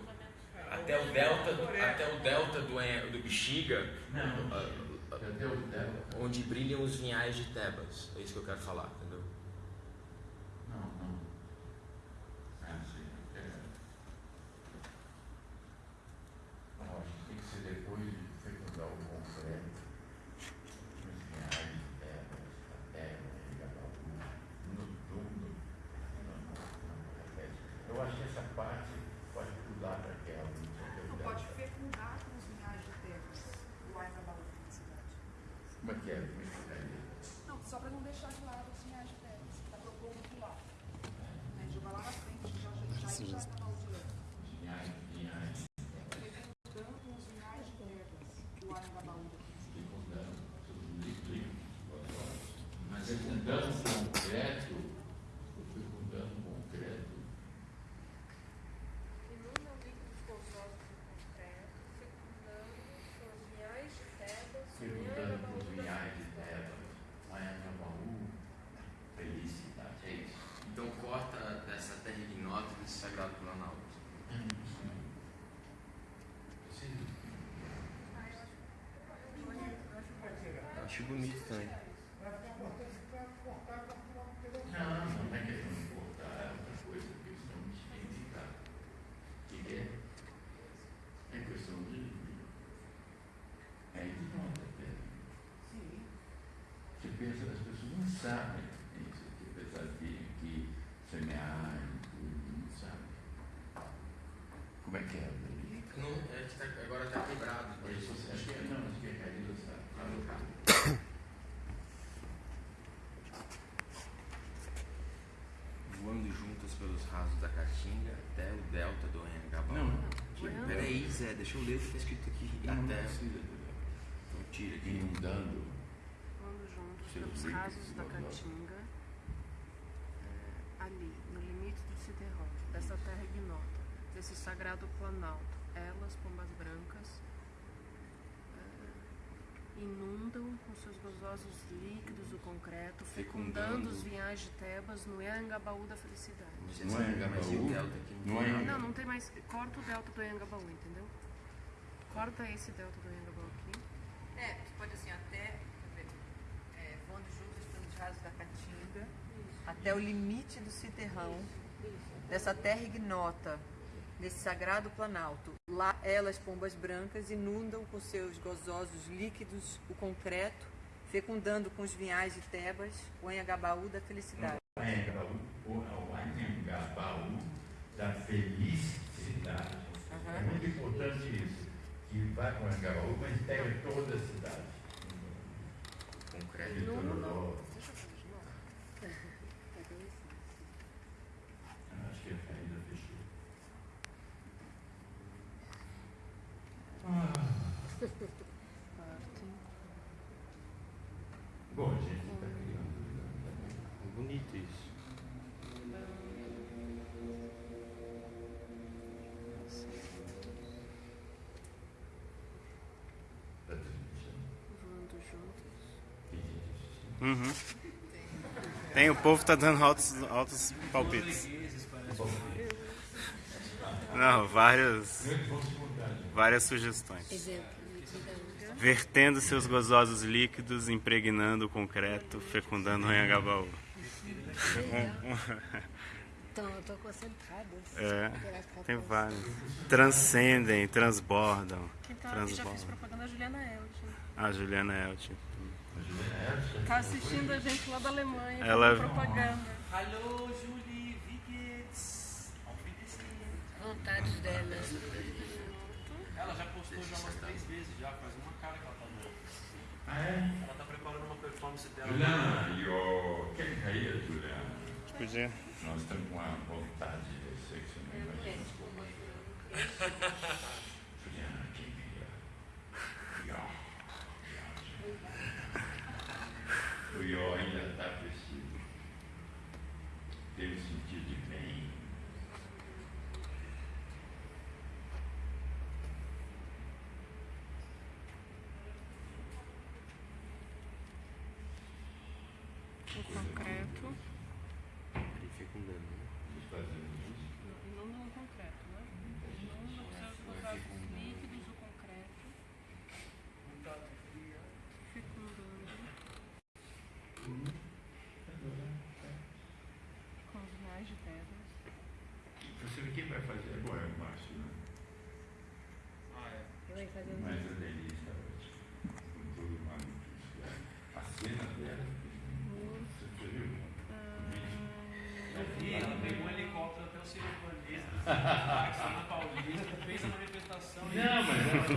Até o delta, até o delta do, do Bexiga, Não, ah, Delta. onde brilham os vinhais de Tebas. É isso que eu quero falar, entendeu? Não, não. Ah, sim. É. Não, acho que tem que ser depois de fecundar o concreto. Os reais, terras, a terra, Anhangabaú, no túmulo. Não, não, não, repete. Eu acho que essa parte pode pular para aquela. não sei o que é o Não pode Delta. fecundar com os vinhais de terras do Anhangabaú da cidade. Como é que é? Como é que ficaria? Não, só para não deixar de lado os vinhais de terras. Está propondo pular. Né? Jogar lá na frente, já já já já Anhangabaú direto. Vinhais, vinhais. Fecundando com os vinhais de terras do Anhangabaú da cidade. fecundando tudo líquido. Fecundando concreto, o fecundando concreto, Inunda líquidos gozosos do concreto, fecundando com os vinhais de Tebas, o fecundando com os vinhais de felicidade. Tebas, Anhangabaú, felicidade, é isso. Então corta dessa terra ignota desse sagrado planalto. Acho bonito também. Não, não é questão de cortar, é outra coisa, é questão de significar. O que que é? É questão de. É ignota, é. Você pensa, as pessoas não sabem isso aqui, apesar de que semear não sabem. Como é que é? Rodrigo? Não, é que tá, agora tá quebrado. Isso, acho que é, não, acho que é caído, está alocado. Voando juntas pelos rasos da caatinga até o delta do Anhangabaú. Não, não. Tira, Peraí, Zé, deixa eu ler o que tá escrito aqui. Não, não até. precisa, Rodrigo. Então tira aqui. Inundando. Líquidos rasos da caatinga, é, ali, no limite do Cideró, dessa terra ignota, desse sagrado planalto, elas, pombas brancas, é, inundam com seus gozosos líquidos o concreto, fecundando os vinhais de Tebas no Anhangabaú da felicidade. Não é Angabaú? Não é Não, não tem mais. Corta o delta do Anhangabaú, entendeu? Corta esse delta do Anhangabaú aqui. É, tu pode assim, até, quer ver, é, voando juntos pelos rasos da Caatinga, até o limite do citerrão, dessa terra ignota, desse sagrado planalto. Lá elas, pombas brancas, inundam com seus gozosos líquidos o concreto, fecundando com os vinhais de Tebas o Anhangabaú da felicidade. O Anhangabaú, da felicidade. É muito importante isso. Que vai com o Anhangabaú, mas pega toda a cidade. Concreto. De Tororó. Ah, Acho que a saída fechou. Bom, a gente está criando. Bonito isso. Está transmitindo. Voando juntos. Uhum. Tem, o povo tá dando altos, altos palpites. Não, várias, várias sugestões. Exemplo. Vertendo seus gozosos líquidos, impregnando o concreto, fecundando o Anhangabaú. Então, eu estou concentrada. É, tem vários. Transcendem, transbordam. Quem tá aqui já fez Transbordam. propaganda é a Juliana Elton. A Juliana Elton. Tá assistindo a gente lá da Alemanha, Ela- fazendo propaganda. Hallo, Julie, wie geht's? Auf Wiedersehen. Vontades dela. Ela já postou já umas três vezes, já faz uma cara que ela tá boa. Ah, é? Ela tá preparando uma performance dela. Juliana, eu... quer cair, Juliana? Podia. Nós estamos com uma vontade de você que você não imagina. Juliana, quem queria? Ió. O Ió ainda está vestido. Tem um sentido de bem. O concreto. Ele fecundando, né? Os fazendo isso. Inunda o concreto, né? Inunda com seus gozosos líquidos o concreto. Fecundando. Com os vinhais de Tebas. Você vê quem vai fazer agora é o Márcio, né? Ah, é. Um... Mas a Denise está ótima. Com todo o maluco. A cena dela. Você viu? E ela pegou um helicóptero até o Ciro Vanessa, São Paulista, fez a manifestação. Não, mas ela foi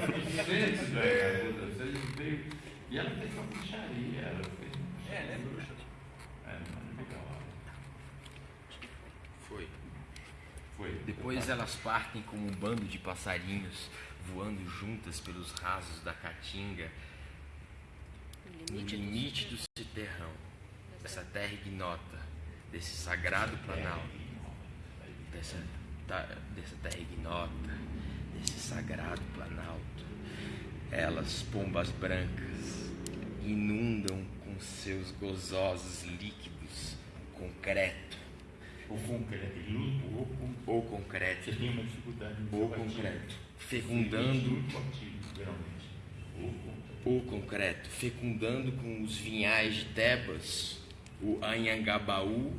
da garota. Você veio. E ela fez uma bruxaria. Ela fez. É, ela é bruxa. É, mano, legal. Foi. Foi. Depois elas partem como um bando de passarinhos voando juntas pelos rasos da caatinga no limite do citerrão, dessa terra ignota, desse sagrado planalto, dessa, dessa terra ignota, desse sagrado planalto. Elas, pombas brancas, inundam com seus gozosos líquidos o concreto, O concreto, luto, ou concreto. ou concreto, Você tem uma dificuldade no ou concreto, fecundando o concreto, fecundando com os vinhais de Tebas o Anhangabaú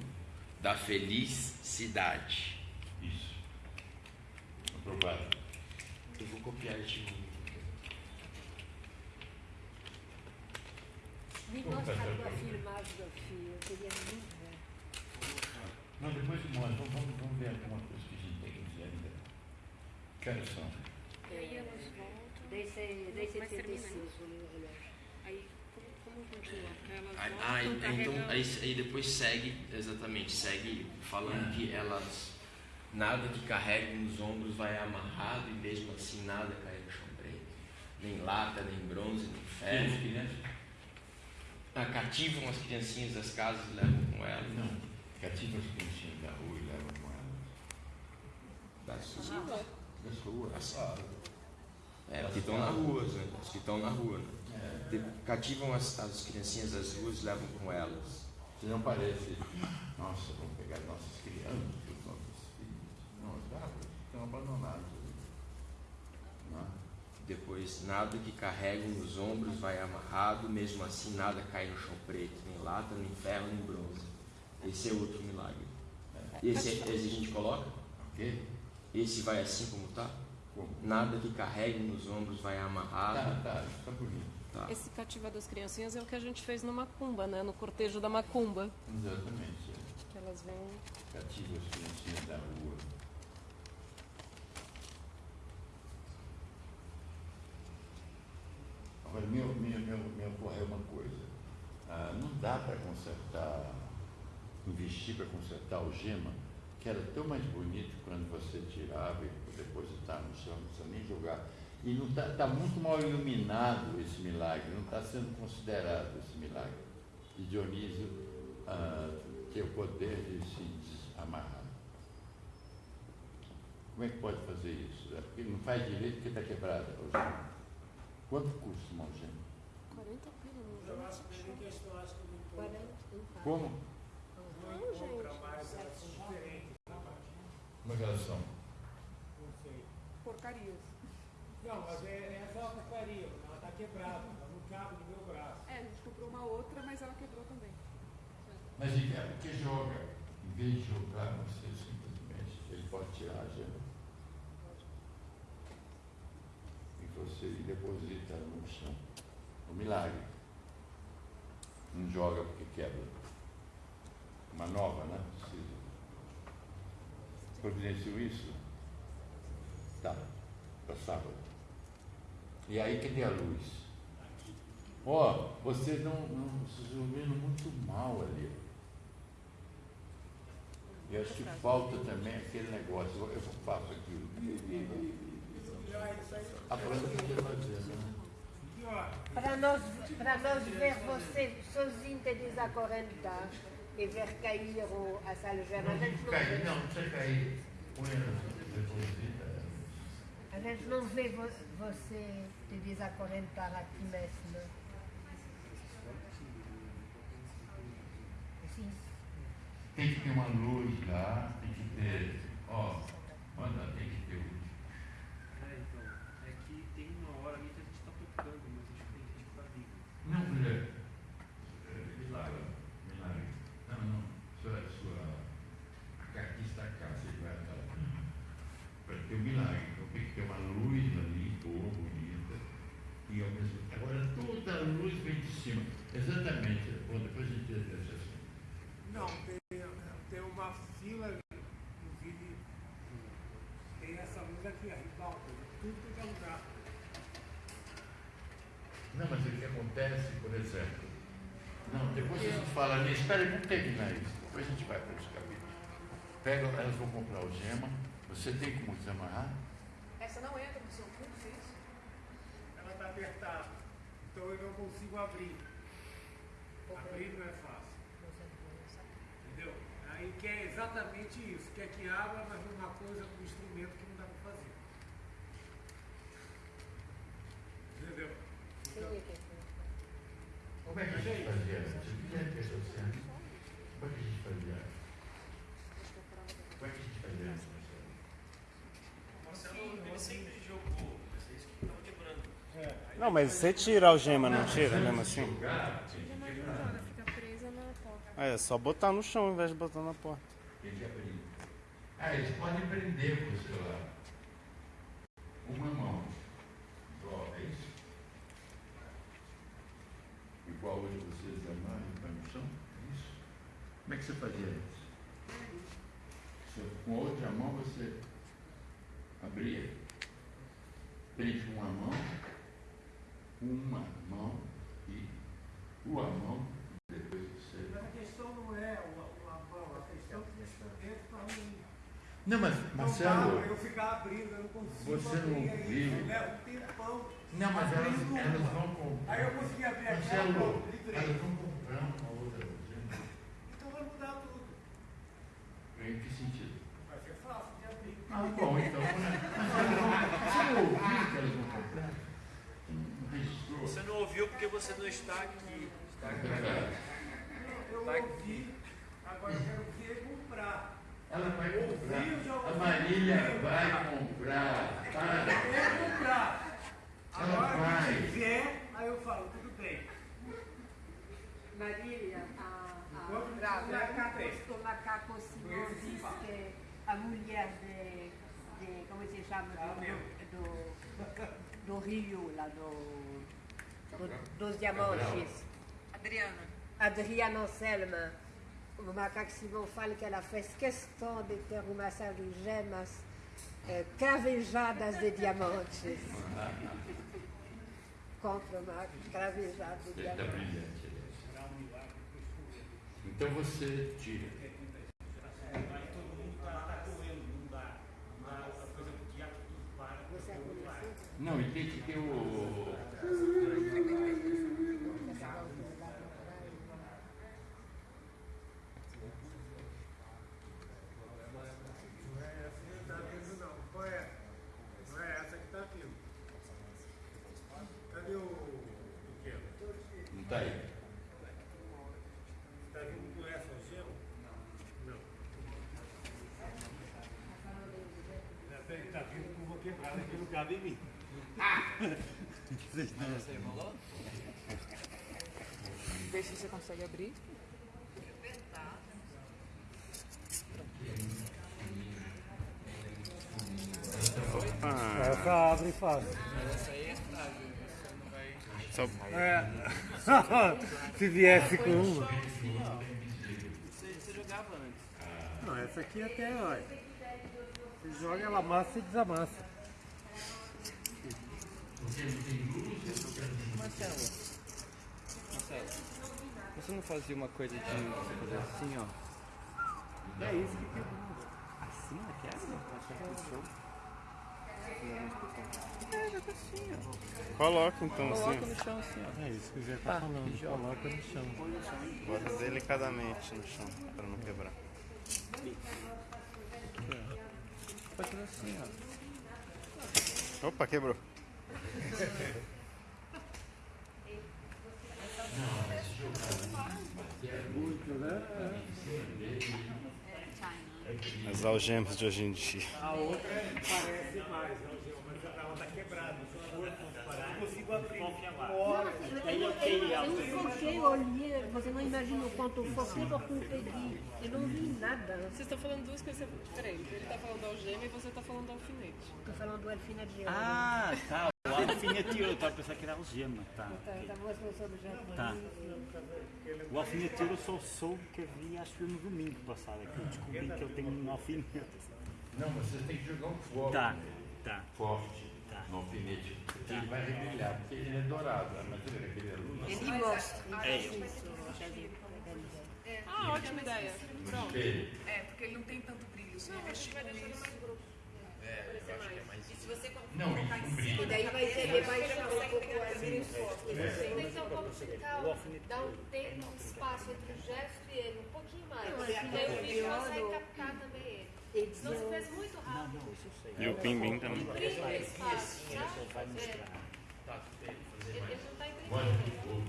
da felicidade. Isso. Aprovado. Eu vou copiar este nome. Me mostra uma filmagem do filho, eu queria muito. Não, depois mostra. Vamos, vamos, vamos ver alguma coisa que a gente tem que dizer ainda. Que horas são? Aí elas voltam. 10 e Mas termina 75, isso. o relógio. Aí, como, como continua? Elas Ah, voltam ah, então aí, aí depois segue, exatamente, segue falando que elas, nada que carregue nos ombros vai amarrado e mesmo assim nada cai no chão preto. Nem lata, nem bronze, nem ferro. crianças? Ah, cativam as criancinhas das casas e levam com elas. Não. Cativa as criancinhas da rua e levam com elas. Das ruas. Das ruas. É, porque estão na rua, né? Os que estão na rua, né? De- Cativam as, as criancinhas das ruas e levam com elas. Se não parece, nossa, vamos pegar nossas crianças, os nossos filhos. Não, os gatos estão abandonados. Não é? Depois, nada que carreguem nos ombros vai amarrado, mesmo assim nada cai no chão preto, nem lata, nem ferro, nem bronze. Esse é outro milagre. Esse, esse a gente coloca? quê? Esse vai assim como está? Nada que carregue nos ombros vai amarrado. Tá, tá, tá bonito. Tá. Esse cativar das criancinhas é o que a gente fez no Macumba, né? No cortejo da Macumba. Exatamente. Que elas vêm. Cativa as criancinhas da rua. Agora, me, me, me, me ocorreu uma coisa. Ah, não dá para consertar, investir para consertar o gema, que era tão mais bonito quando você tirava e depositar no chão, não precisa nem jogar. E não está tá muito mal iluminado esse milagre, não está sendo considerado esse milagre. E Dionísio ah, tem o poder de se desamarrar. Como é que pode fazer isso? É porque não faz direito porque está quebrada a algema. Quanto custa uma algema? 40 pila, Eu acho que ele questão, acho que não pode. Como? Não diferentes. Como é que elas são? Não sei. Porcarias. Não, mas é, é só uma porcaria, ela está quebrada, ela não cabe no meu braço. É, a gente comprou uma outra, mas ela quebrou também. Mas e cara, o que joga? Em vez de jogar, você simplesmente, ele pode tirar a gema. E você deposita no chão. Um milagre. Não joga porque quebra. Uma nova, né? Precisa. Providenciou isso? Tá. Sábado. E aí cadê a luz? Ó, vocês não, não vocês estão vendo muito mal ali. Eu acho que falta também aquele negócio. Eu faço aquilo. A planta podia fazer, né? Para nós, para nós ver você sozinho te desacorrentar e ver cair o, a gente não Cair, não, não precisa cair. A gente não vê vo- você te desacorrentar aqui mesmo. Sim. Tem que ter uma luz lá, tem que ter. Ó, manda, tem que ter. um- É, então, é que tem uma hora ali que a gente tá tocando, mas acho que tem gente que tá vivo. Não, mulher. É, Milagre. Milagre. Não, não. Sua. sua aqui está cá, você vai estar aqui. Para ter um milagre. Então tem que ter uma luz ali, boa, bonita. E ao mesmo tempo. Agora toda a luz vem de cima. Exatamente. Bom, depois a gente deixa assim. Não, tem, tem uma fila, inclusive, tem essa luz aqui, a ribalta, tudo que é lugar. Não, mas o que acontece, por exemplo. Não, depois a gente fala nisso. Espera aí, vamos terminar isso. Depois a gente vai para esse capítulo. Pega, elas vão comprar o gema. Você tem como desamarrar? Essa não entra no seu curso, isso? Ela está apertada, então eu não consigo abrir. Abrir não é fácil. Entendeu? Aí quer exatamente isso, quer que abra, mas numa coisa, num instrumento que não dá para fazer. Entendeu? Então, Como é que a gente fazia antes? Eu queria ter essa cena. Como é que a gente fazia antes? Como é que a gente fazia antes? Marcelo, ele sempre jogou, mas é isso que tava quebrando. Não, mas você tira a algema, não tira mesmo assim? Joga, fica presa na porta. Ah, É só botar no chão ao invés de botar na porta. Tem que abrir. Ah, eles podem prender com o celular. Uma mão. Igual, é isso? Igual hoje vocês amarram e põem no chão? É isso? Como é que você fazia antes? Você- Com a outra mão você abria. Prende com uma mão, uma mão e uma mão, depois você. Mas a questão não é o, o a mão, a questão é que dentro para mim. Não, mas Não Marcelo. dá pra eu ficar abrindo, eu não consigo Você não abrir viu? Eu levo um tempão. Não, mas elas, elas vão comprar. Aí eu consegui abrir aquela, Marcelo, elas vão comprar uma outra algema. Então vai mudar tudo. Em que sentido? Vai ser fácil de abrir. Ah, bom, então. né? Mas elas vão- Você não ouviu que elas vão comprar? Você não está aqui. Está aqui. Eu Tá ouvi, agora eu quero ver comprar. Ela vai comprar. Eu. A Marília vai comprar. Para. Quero comprar. Ela Agora vai. que tiver, aí eu falo, tudo bem. Marília, a, a, macaco, Simão diz que a mulher de, de como se chama, do, do, do Rio, lá do, do- dos diamantes, Adriana. Adriana Anselma, o macaco Simão fala que ela fez questão de ter uma série de gemas eh, cravejadas de diamantes. Contra uma cravejada de Está diamantes. brilhante. Então você tira. Aí todo mundo está tá correndo, não dá. Não dá, a coisa do teatro tudo para. Você é. Não, e tem que ter o. Não é essa que está vindo, não. Qual é? Não é essa que está vindo. Cadê o. o quê? Não está aí. Está vindo com essa algema? Não. Não. Está tá vindo com o vou quebrado aqui no cabe em mim. Você? Vê se você consegue abrir. Opa. Essa abre fácil. Mas essa aí é frágil. Você não vai. Só... É. Se viesse com uma. Você, jogava antes. Não, essa aqui até, olha. Você joga, ela amassa e desamassa. Marcelo. Marcelo. Você não fazia uma coisa de fazer assim, ó? É isso que quebrou. Assim, naquela? Achei que puxou. É, joga assim, ó. Coloca então Coloca assim. no chão assim, ó. É isso que o Zé Tá, tá falando. joga. Coloca no chão. Bota delicadamente no chão, para não quebrar. Aqui, ó. Pode fazer assim, ó. Opa, quebrou. As algemas de hoje em dia. A outra parece mais, a algema, mas a outra tá quebrada. Eu consigo abrir. Eu não foquei, olhei, você não imagina o quanto eu foquei eu peguei. Eu não vi nada. Vocês estão falando duas coisas diferentes. Ele está falando da algema e você está falando do alfinete. Estou falando do alfinete de Ah, tá. O alfineteiro, eu tava pensando que era algema, tá. Tá, tá. Tá. O alfineteiro eu só soube que eu vi, acho que no domingo passado, que eu descobri que eu tenho um alfinete. Não, você tem que jogar um fogo. Tá, nele. tá. Forte. Tá. No alfinete. Porque ele vai rebrilhar, porque ele é dourado. Mas ele é aquele é luz. Ele mostra. É. Ah, ótima ideia. Pronto. espelho. É, porque ele não tem tanto brilho. Se Não, a mexer vai com deixar no isso. É, eu acho que é mais E se você Não, colocar isso em brilha. cima E daí vai ser, vai chamar um pouco pegar mais brilho forte. forte. Então vamos ficar, dar um tempo, um espaço entre o gesto e ele, um pouquinho mais. Não, Porque é aí o vídeo consegue captar também ele. E Senão se fez muito rápido. E o pimbim também. Imprime o espaço, Ele sabe? só vai mostrar. Tá, Ele, mais. não está de fogo?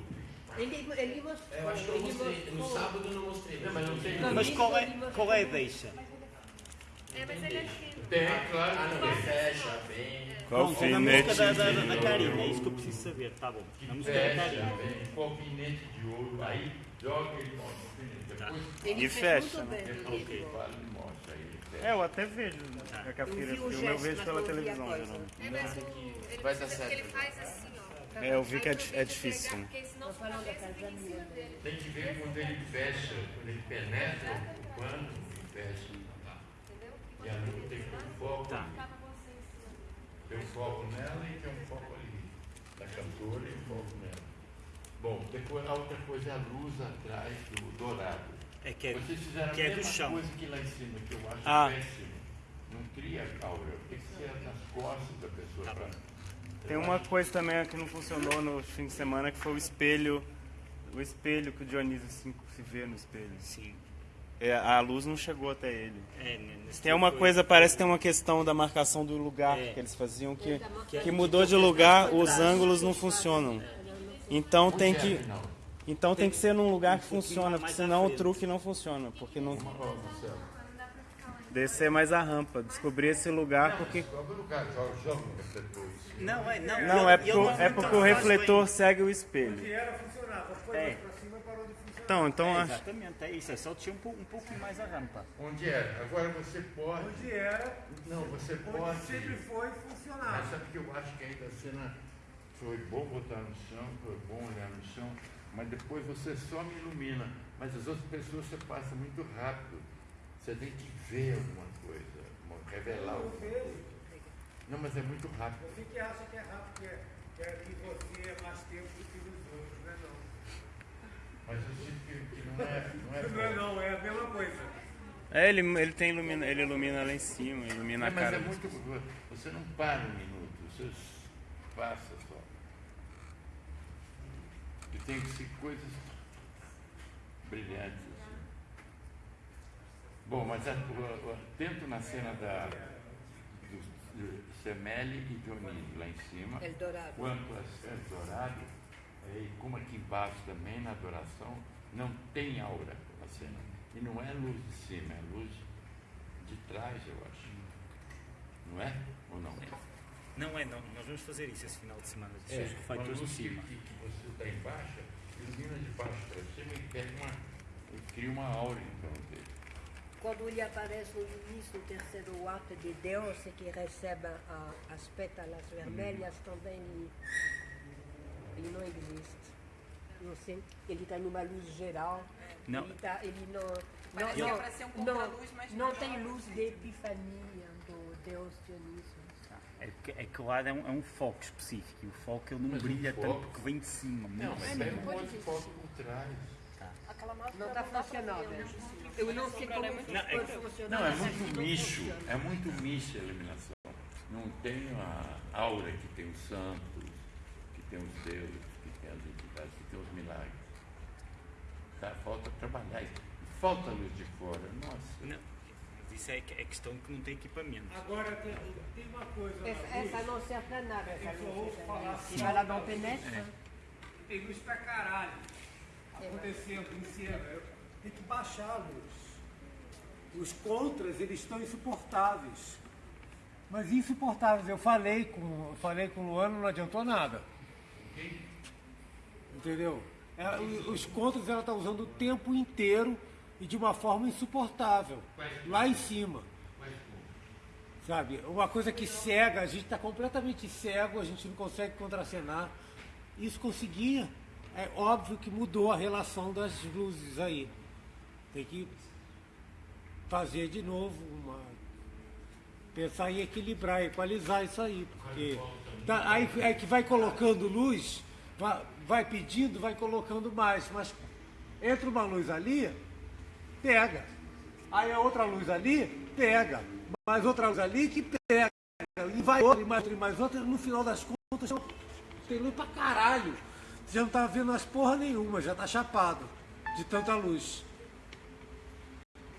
Ele, ele mostrou. Eu acho que eu ele mostrei. No mostrou. sábado eu não mostrei. Mas não tem. Mas qual é, qual é a deixa? É, mas ele é fino. Tem, claro. Ah, não, ele fecha bem. Qual Pronto, na música da, da, da, da de Karina, é ouro? isso que eu preciso saber, tá bom. Na música da Fecha Karina. bem. Com alfinete de ouro. Aí joga ele mostra o alfinete. Depois Ele E fez fecha, muito né? bem. fecha. É, eu até vejo. É que a Eu filha filme, eu vejo pela televisão, geralmente. É, mas o, ele Vai dar certo. ele faz assim, ó. É, eu vi que é é difícil. pegar, Porque senão da. Tem que ver quando ele fecha, quando ele penetra o pano e fecha. E a luz tem um foco. Tá. Tem um foco nela e tem um foco ali. Da cantora e um foco nela. Bom, depois a outra coisa é a luz atrás do dourado. É que é, Vocês fizeram que a é do mesma chão. coisa que lá em cima, que eu acho Ah. péssimo. Não cria aura, tem que ser nas costas da pessoa. Tá pra- Tem uma coisa também que não funcionou no fim de semana, que foi o espelho. O espelho que o Dionísio se, se vê no espelho. Sim. É, a luz não chegou até ele. É, Tem uma foi- coisa, parece que tem uma questão da marcação do lugar É. que eles faziam, que, Da que mudou de lugar, os ângulos não funcionam. Então tem é, que. Então tem que ser num lugar que funciona, porque senão o truque não funciona. Porque não. Descer mais a rampa. Descobrir esse lugar porque. Não, é, não. Não, é porque, é porque o faz refletor segue o espelho. Que era funcionava, foi É. funcionar. Então, então É, acho. exatamente, é isso. É só tinha um, um pouquinho mais a rampa. Onde era? Agora você pode. Onde era, Não, você onde pode. sempre foi, Mas funcionava. sabe que eu acho que ainda a cena foi bom botar no chão, foi bom olhar no chão, mas depois você só me ilumina. Mas as outras pessoas você passa muito rápido. Você tem que ver alguma coisa, revelar Eu alguma vejo. coisa. Não, mas é muito rápido. Você que acha que é rápido, que, é, que, é, que você é mais tempo do que os outros, não é não. Mas eu sinto que, não é. Não é, Não é não, é a mesma coisa. É, ele, ele tem ilumina, ele ilumina lá em cima, ilumina É, a mas cara. é muito. Você não para um minuto, você passa só. E tem que ser coisas brilhantes. assim. Bom, mas a, o- o- tento na cena da, do, e Dionísio lá em cima. Eldorado. Quanto a Eldorado, é, e como aqui embaixo também na adoração, não tem aura a cena. E não é luz de cima, é luz de trás, eu acho. Não é? Ou não? Não é, não. Nós vamos fazer isso esse final de semana. É, Os uma refletores luz de cima. que, que você está embaixo, ilumina de baixo para cima e pega uma. e cria uma aura em torno dele. Quando ele aparece no início do terceiro ato de Deus, que recebe a, as pétalas vermelhas, também ele, não existe. Não sei, ele está numa luz geral. Não. Ele, tá, ele não. Parece não, que é ser um não, contra-luz, mas não não. tem luz de epifania do Deus Dionísio. É que, é que lá é um, é um foco específico. E o foco ele não Mas o brilha foco- tanto porque vem de cima. Não, de mas pega um monte de foto por trás. Aquela máscara Não está funcionando. né? Eu não sei como Não, é, funcionar. não, é muito micho, funciona. é muito micho a iluminação. Não tem a aura que tem os santos, que tem os deuses, que tem as entidades, que tem os milagres. Tá? Falta trabalhar isso. Falta luz de fora. Nossa. Não, mas isso é, é questão que não tem equipamento. Agora tem, tem uma coisa. Essa, essa não serve para nada. Essa Eu essa falar assim, Se ela não penetra. Tem luz pra caralho acontecendo em cena. Tem que baixar a luz. Os contras, eles estão insuportáveis. Mas insuportáveis. Eu falei com, eu falei com o Luano, não adiantou nada. Entendeu? É, o- os contras ela está usando o tempo inteiro e de uma forma insuportável. Lá em cima. Sabe? Uma coisa que cega, a gente está completamente cego, a gente não consegue contracenar. Isso conseguia. É óbvio que mudou a relação das luzes aí. Tem que fazer de novo uma. Pensar em equilibrar, equalizar isso aí, porque tá, aí, aí que vai colocando luz, vai, pedindo, vai colocando mais, mas entra uma luz ali, pega. Aí a outra luz ali, pega. Mais outra luz ali que pega. E vai outra, e mais outra, e mais outra, no final das contas, tem luz pra caralho. Você não tá vendo as porra nenhuma, já tá chapado de tanta luz.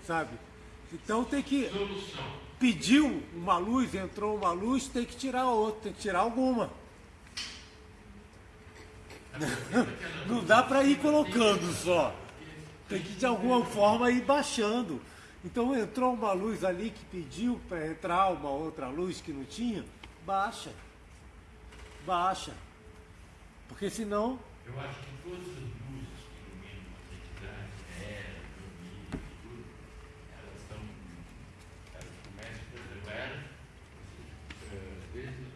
Sabe? Então tem que. Pediu uma luz, entrou uma luz, tem que tirar outra, tem que tirar alguma. Não dá para ir colocando só. Tem que de alguma forma ir baixando. Então entrou uma luz ali que pediu para entrar uma outra luz que não tinha, baixa. Baixa. Porque senão Eu acho que todas as luzes que iluminam uma entidade, era, domínio, tudo, elas estão. Elas começam, era, você, eh, às vezes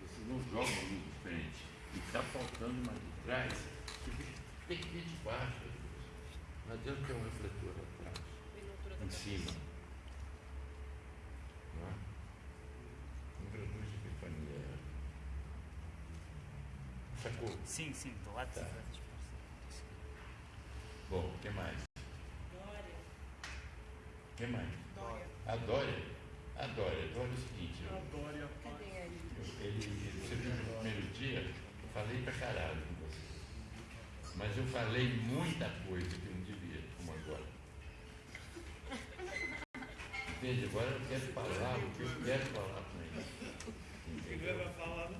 você não joga uma luz de frente e está faltando uma de trás, você vê- tem que vir de baixo. luz. Não adianta ter um refletor atrás, em cima. Não é? Luz de epifania. Sacou? Sim, sim, do lado de Tá. Bom, o que mais? O que mais? A Dória. A Dória. A Dória é o seguinte. Eu, eu- ele, ele- você viu no primeiro dia, eu falei pra caralho com você. Mas eu falei muita coisa que não devia, como agora. Entende? Agora eu quero falar o que eu quero falar com ele.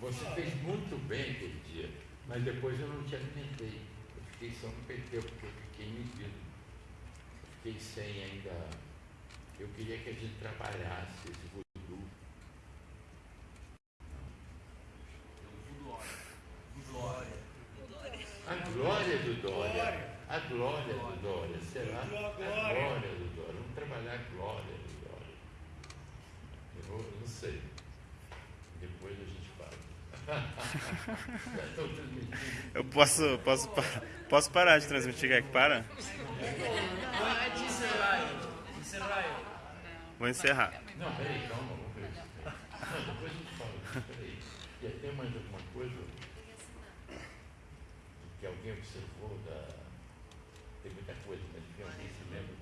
Você fez muito bem aquele dia. Mas depois eu não te alimentei. Eu fiquei só no PT, porque eu fiquei medido. Eu fiquei sem ainda. Eu queria que a gente trabalhasse esse voodoo. A glória do Dória. A glória do Dória. Será? A glória do Dória. Vamos trabalhar a glória do Dória. Eu não sei. Depois a gente fala. Já estou transmitindo. Eu posso, posso, posso parar de transmitir, quer que para? Pode encerrar, encerrar. Vou encerrar. Não, peraí, calma, vamos depois a gente fala. Peraí. Ia ter mais alguma coisa que alguém observou da. Tem muita coisa, mas que alguém se lembra,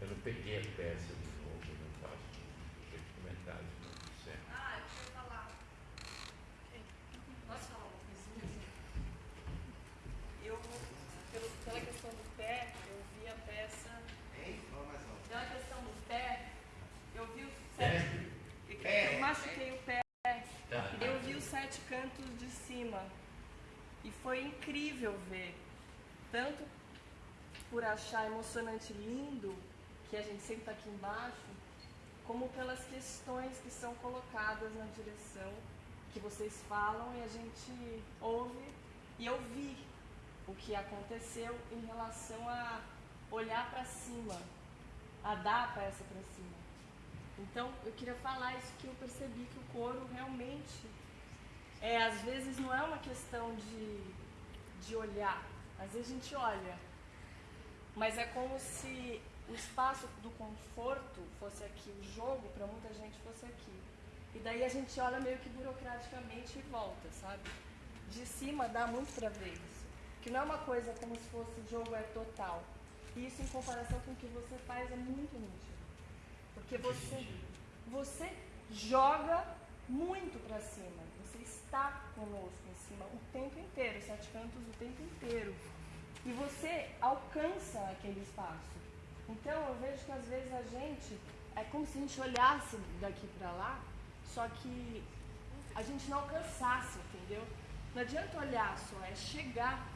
eu não peguei a peça de novo, eu não faço aqueles comentários que não disseram. Ah, deixa eu falar. Posso falar uma coisinha? Eu, pelo, pela questão do pé, eu vi a peça. Pela questão do pé, eu vi os sete. Eu machuquei o pé. Tá. Eu vi os sete cantos de cima. E foi incrível ver. Tanto por achar emocionante lindo, que a gente sempre está aqui embaixo, como pelas questões que são colocadas na direção que vocês falam e a gente ouve e eu vi o que aconteceu em relação a olhar para cima, a dar peça para cima. Então, eu queria falar isso que eu percebi que o coro realmente é, às vezes não é uma questão de, de olhar. Às vezes a gente olha, mas é como se o espaço do conforto fosse aqui, o jogo para muita gente fosse aqui. E daí a gente olha meio que burocraticamente e volta, sabe? De cima dá muito para ver isso. Que não é uma coisa como se fosse o jogo é total. E isso em comparação com o que você faz é muito nítido. Porque você, você joga muito para cima. Está conosco em cima o tempo inteiro, sete cantos o tempo inteiro. E você alcança aquele espaço. Então eu vejo que às vezes a gente é como se a gente olhasse daqui para lá, só que a gente não alcançasse, entendeu? Não adianta olhar só, é chegar.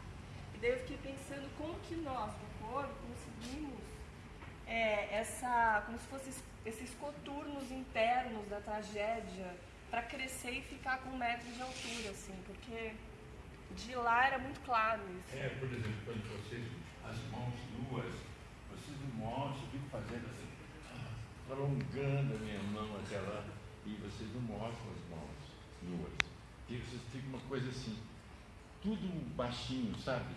E daí eu fiquei pensando como que nós do coro conseguimos é, essa, como se fossem esses coturnos internos da tragédia para crescer e ficar com um metro de altura, assim, porque de lá era muito claro isso. É, por exemplo, quando vocês, as mãos nuas, vocês não mostram, eu fico fazendo assim, alongando a minha mão até lá, e vocês não mostram as mãos nuas. E vocês ficam uma coisa assim, tudo baixinho, sabe?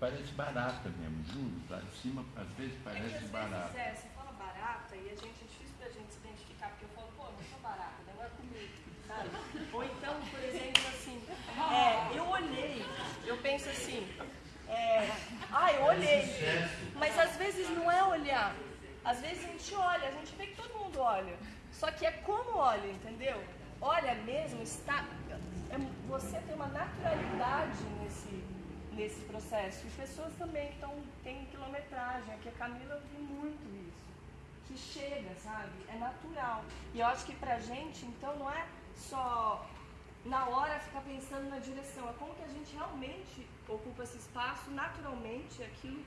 Parece barata mesmo, juro. Lá de cima, às vezes, É que parece às barata. vezes é, você fala barata e a gente é difícil pra gente se identificar, porque eu falo, pô, não sou barata, não é comigo, sabe? Ou então, por exemplo, assim, é, eu olhei, eu penso assim, é, ah, eu olhei, mas às vezes não é olhar, às vezes a gente olha, a gente vê que todo mundo olha, só que é como olha, entendeu? Olha mesmo, está, é, você tem uma naturalidade nesse, nesse processo. E pessoas também que estão, têm quilometragem. Aqui a Camila eu vi muito isso. Que chega, sabe? É natural. E eu acho que pra gente, então, não é só na hora ficar pensando na direção. É como que a gente realmente ocupa esse espaço naturalmente, aquilo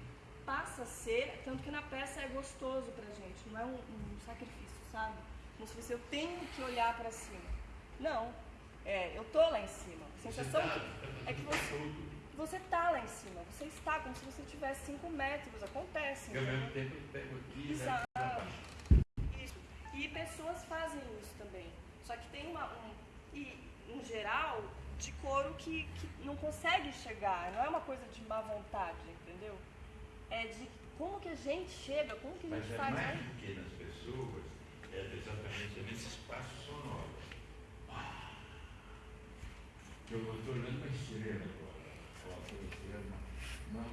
passa a ser, tanto que na peça é gostoso pra gente, não é um, um sacrifício, sabe? Como se fosse eu tenho que olhar pra cima. Não, é, eu tô lá em cima. A sensação que, é que você, você tá lá em cima, você está como se você tivesse 5 metros, acontece. Ao mesmo tempo eu pego aqui, né? Exato. baixo. Isso. E pessoas fazem isso também. Só que tem uma. Um, e, em geral, de couro que, que não consegue chegar. Não é uma coisa de má vontade, entendeu? É de como que a gente chega, como que a gente Mas é faz. mais né? do que nas pessoas, é exatamente nesse espaço sonoro. Eu estou olhando uma estrela agora. Uma estrela,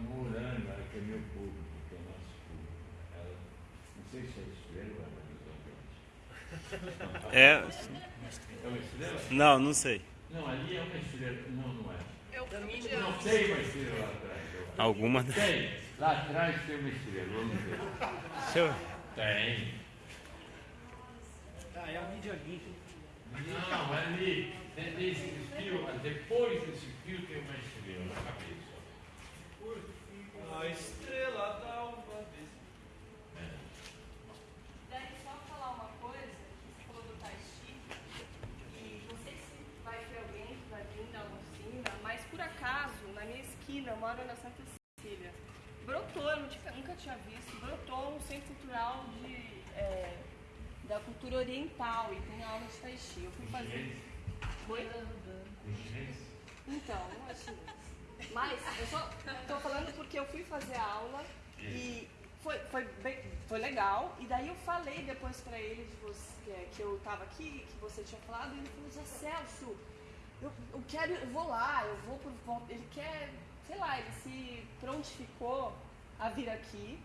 moranga, que é meu público, que é o nosso público. Ela, não sei se é estrela ou é É. É uma estrela? Não, não sei. Não, ali é uma estrela. Não, não é. Eu Não tem uma estrela lá atrás. Alguma- Tem. Lá atrás tem uma estrela, vamos ver. Deixa eu- Tem. Ah, é a mídia limpa. Não, ali, desse fio, depois desse fio tem uma estrela. cabeça. A estrela da uma vez. Daí só falar uma coisa, que você falou do Tai Chi, e não sei se vai ter alguém que vai vir dar uma oficina, mas por acaso, na minha esquina, eu moro na Santa Cecília, brotou, eu não tinha- nunca tinha visto, brotou um centro cultural de, é, da cultura oriental e tem aula de Tai Chi. Eu fui fazer. Oi? Então, não é chinês. Mas eu só tô falando porque eu fui fazer a aula e foi, foi, bem- foi legal. E daí eu falei depois pra ele de você, que, que eu tava aqui, que você tinha falado, e ele falou, Zé Celso, eu, eu quero, eu vou lá, eu vou por. Ele quer, sei lá, ele se prontificou a vir aqui,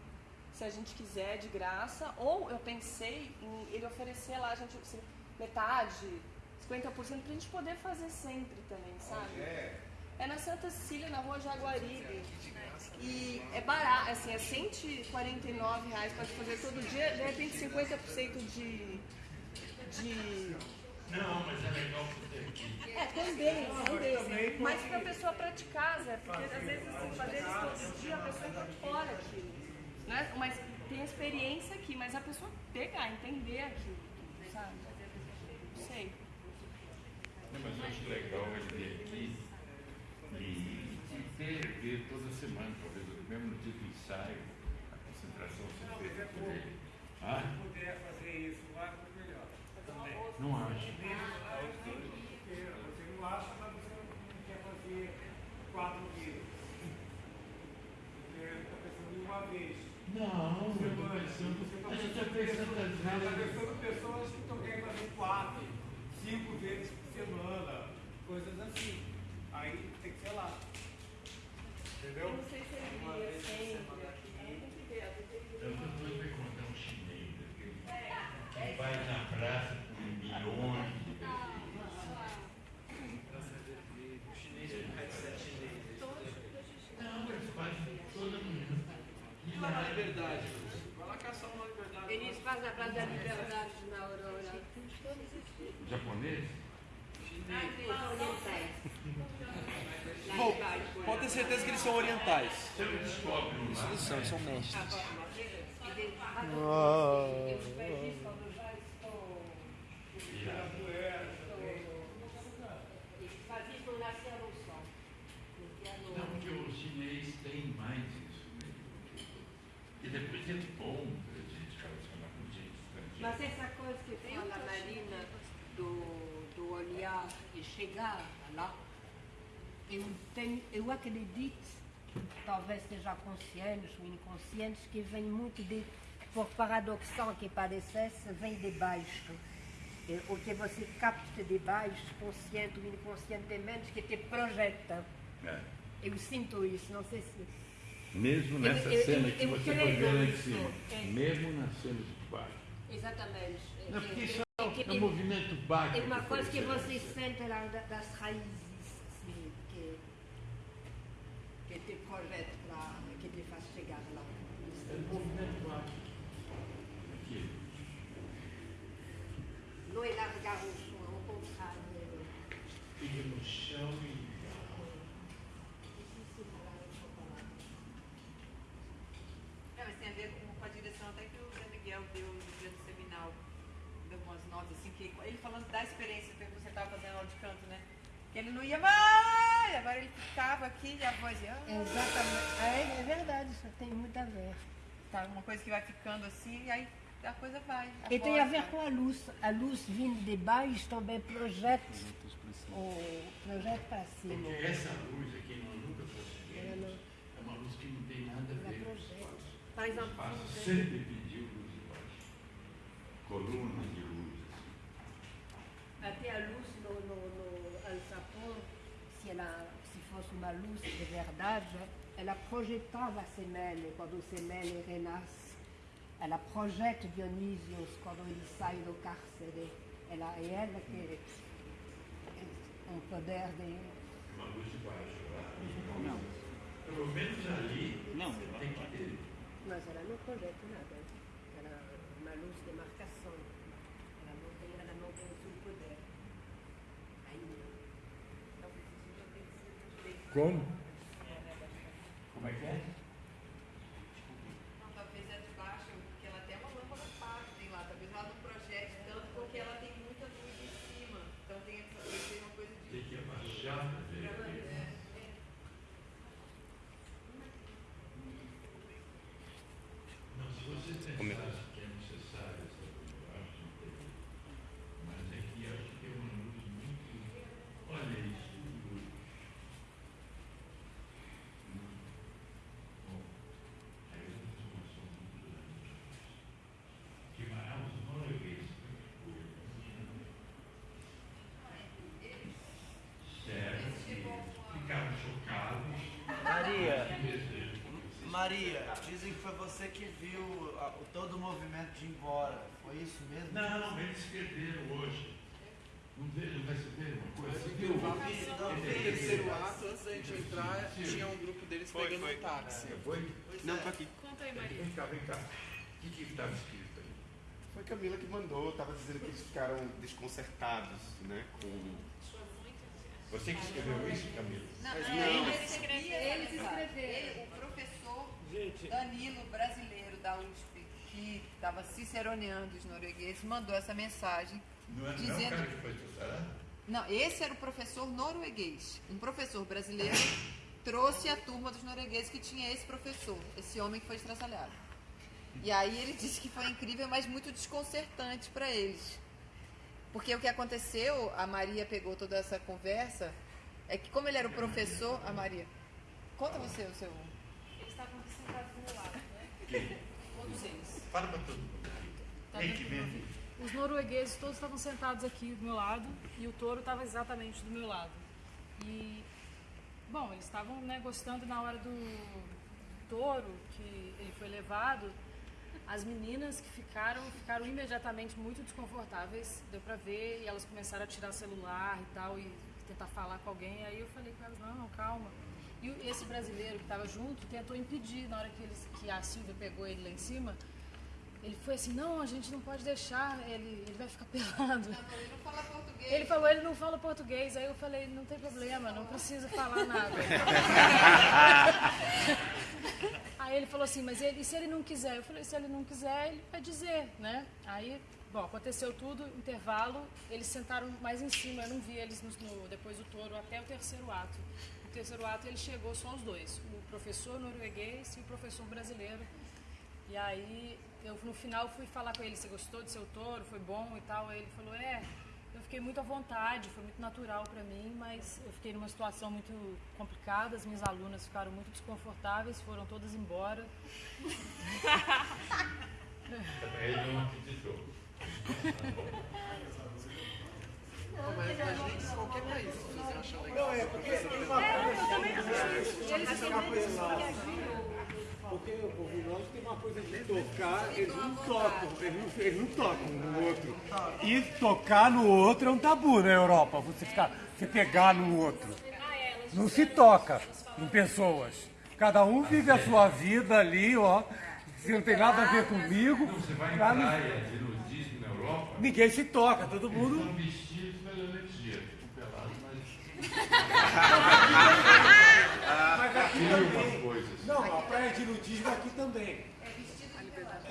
se a gente quiser, de graça. Ou eu pensei em ele oferecer lá, a gente, se- metade, 50% pra gente poder fazer sempre também, sabe? É na Santa Cecília, na rua Jaguaribe. E é barato, assim, é 149 reais, pode fazer todo dia, de repente 50% de. de. Não, mas é legal poder aqui. É, também, também. Mas pra pessoa praticar, Zé, porque às vezes assim, fazer isso todo dia a pessoa incorpora aquilo. Né? Mas tem experiência aqui, mas a pessoa pegar, entender aquilo, sabe? Não sei. Não, mas eu acho legal ele vir aqui e, ter, ver toda semana, talvez mesmo no dia do ensaio, a concentração por ele. Ah, Se puder fazer isso lá, melhor. Também. não acho. Porque você não acha, mas você não quer fazer quatro vezes. Você está pensando em uma vez. Não, Você tá a gente pensando tá pensando pessoas- às Está vezes- pensando pessoas que estão querendo fazer quatro, cinco vezes por semana, coisas assim. Aí tem que ser lá. Entendeu? Eu não sei se ele iria vez por sempre semana. aqui. Tem que ver, às vezes ele- Eu tô doido pra encontrar um chinês aquele que vai na praça com milhões de pessoas. O chinês com headset chinês. Não, eles fazem toda manhã. E lá na liberdade? Vai lá caçar uma liberdade. Eles fazem a Praça da Liberdade na Aurora. Japonês? Bom, pode ter certeza que eles são orientais. Você não descobre Isso eles são, eles são mestres. Não, porque o chinês tem mais isso mesmo. E depois é bom pra gente relacionar com gente estrangeira. Mas essa coisa que fala a Marina do, do olhar e chegar lá, eu, tenho, eu acredito, talvez seja conscientes ou inconscientes, que vem muito de, por paradoxal que parecesse, vem de baixo. E O que você capta de baixo, consciente ou inconscientemente, que te projeta. É. Eu sinto isso, não sei se. Mesmo Eu- nessa eu- cena eu- que eu você foi creio ver lá em cima. É. Mesmo na cena de baixo. Exatamente. Não, porque isso É é, é um movimento baixo. É uma que coisa que você sente lá da- das raízes, assim, que, projeta lá, que te faz chegar lá. É um movimento baixo. Aqui. Não é largar o som, ao contrário. Fica no chão e. Não, mas tem a ver com, com a direção até que o Zé Miguel deu no dia do seminal. Deu umas notas assim, que ele falando da experiência que você estava fazendo aula de canto, né? Que ele não ia mais, agora ele ficava aqui e a voz ia. "Ah". Exatamente. É, é verdade, isso tem muito a ver. Tá, uma coisa que vai ficando assim, e aí a coisa vai. E tem a ver vai. com a luz. A luz vindo de baixo também projeta o projeta para cima. Porque essa luz aqui nós nunca Ela não- percebemos. É uma luz que não tem nada a ver com espaço. Por exemplo, O espaço sempre pediu luz de baixo. Colunas de luz. assim. Até a luz no, no, no ela, se fosse uma luz de verdade, ela projetava a semente quando a semente renasce. Ela projeta Dionísios quando ele sai do cárcere. Ela, é ela que tem um poder de. Uma luz de baixo. Não. Pelo menos ali Não. você tem que ter. Mas ela não projeta nada. Chrome. Como é que é? Maria, dizem que foi você que viu a- o- todo o movimento de ir embora. Foi isso mesmo? Não, eles escreveram hoje. Não veio, não receberam uma coisa? Você viu? No terceiro ato, antes da gente entrar, tinha um grupo deles Foi, pegando foi. um táxi. É, foi? Não, tá aqui. Conta aí, Vem cá, vem cá. O que que estava escrito aí? Foi Camila que mandou, estava dizendo que eles ficaram desconcertados, né, com... Você que escreveu isso, Camila? Não, Mas é, não. eles escreveram. Eles escreveram. Professor Danilo, brasileiro da USP, que estava ciceroneando os noruegueses, mandou essa mensagem Não é, não é o dizendo. cara que foi teu Não, esse era o professor norueguês. Um professor brasileiro trouxe a turma dos noruegueses que tinha esse professor, esse homem que foi estraçalhado. E aí ele disse que foi incrível, mas muito desconcertante para eles. Porque o que aconteceu, a Maria pegou toda essa conversa, é que como ele era o professor, a Maria. Conta você o seu. Eles estavam sentados do meu lado, né? Quem? Todos eles. Fala para todo mundo aqui. Tá? Os noruegueses todos estavam sentados aqui do meu lado e o touro estava exatamente do meu lado. E, bom, eles estavam né, gostando na hora do touro, que ele foi levado. As meninas que ficaram, ficaram imediatamente muito desconfortáveis, deu pra ver, e elas começaram a tirar celular e tal, e tentar falar com alguém. Aí eu falei com elas, não, calma. E esse brasileiro que estava junto tentou impedir, na hora que, eles, que a Silvia pegou ele lá em cima, ele foi assim, não, a gente não pode deixar, ele, ele vai ficar pelado. Ele não fala português. Ele falou, ele não fala português. Aí eu falei, não tem problema, não precisa falar nada. Aí ele falou assim, mas ele, e se ele não quiser? Eu falei, se ele não quiser, ele vai dizer, né? Aí, bom, aconteceu tudo, intervalo, eles sentaram mais em cima, eu não vi eles no, no- depois do touro até o terceiro ato. No terceiro ato ele chegou só os dois, o professor norueguês e o professor brasileiro. E aí, eu no final fui falar com ele, você gostou do seu touro, foi bom e tal. Aí ele falou, é, eu fiquei muito à vontade, foi muito natural para mim, mas eu fiquei numa situação muito complicada, as minhas alunas ficaram muito desconfortáveis, foram todas embora. Ele não acreditou. Não, mas imagina que qualquer país, se você acha legal. Não, é porque tem uma coisa. Porque o povo tem uma coisa de tocar, eles não tocam, eles não, eles não tocam um no outro. E tocar no outro é um tabu na Europa, você ficar, você pegar no outro. Não se toca em pessoas. Cada um vive a sua vida ali, ó. Se não tem nada a ver comigo. Você vai em no- praia de nudismo na Europa, Ninguém se toca, todo mundo. estão vestidos pela energia. Ficam pelados, mas... Aqui também. Não, a praia de nudismo aqui também.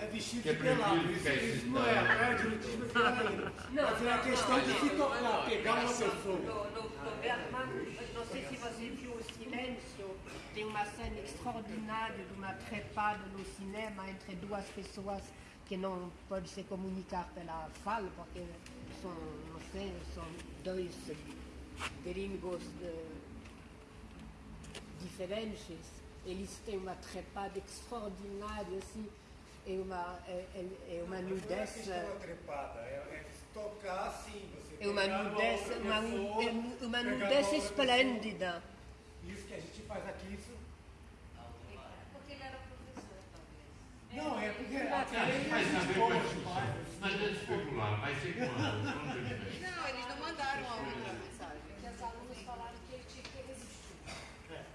É vestido é de pelado. Isso, isso não é. A praia de nudismo é pelado. Mas é a questão de se tocar, pegar uma pessoa. Não sei se você viu o silêncio, tem uma cena extraordinária de uma trepada no cinema entre duas pessoas que não podem se comunicar pela fala, porque são, não sei, são dois gringos de- diferentes. Eles têm uma trepada extraordinária, assim, é uma, é, é- é uma nudez. trepada, é, é tocar assim, você É uma nudez, uma, pessoa, é uma nudez esplêndida. pessoa. Isso que a gente faz aqui, isso. Porque ele era professor, talvez. Não, é porque Ah, aqui come com isso. Mas é especular, vai ser quando? Ele? Não, eles não mandaram a outra mensagem. Que as alunas falaram que ele tinha que resistir.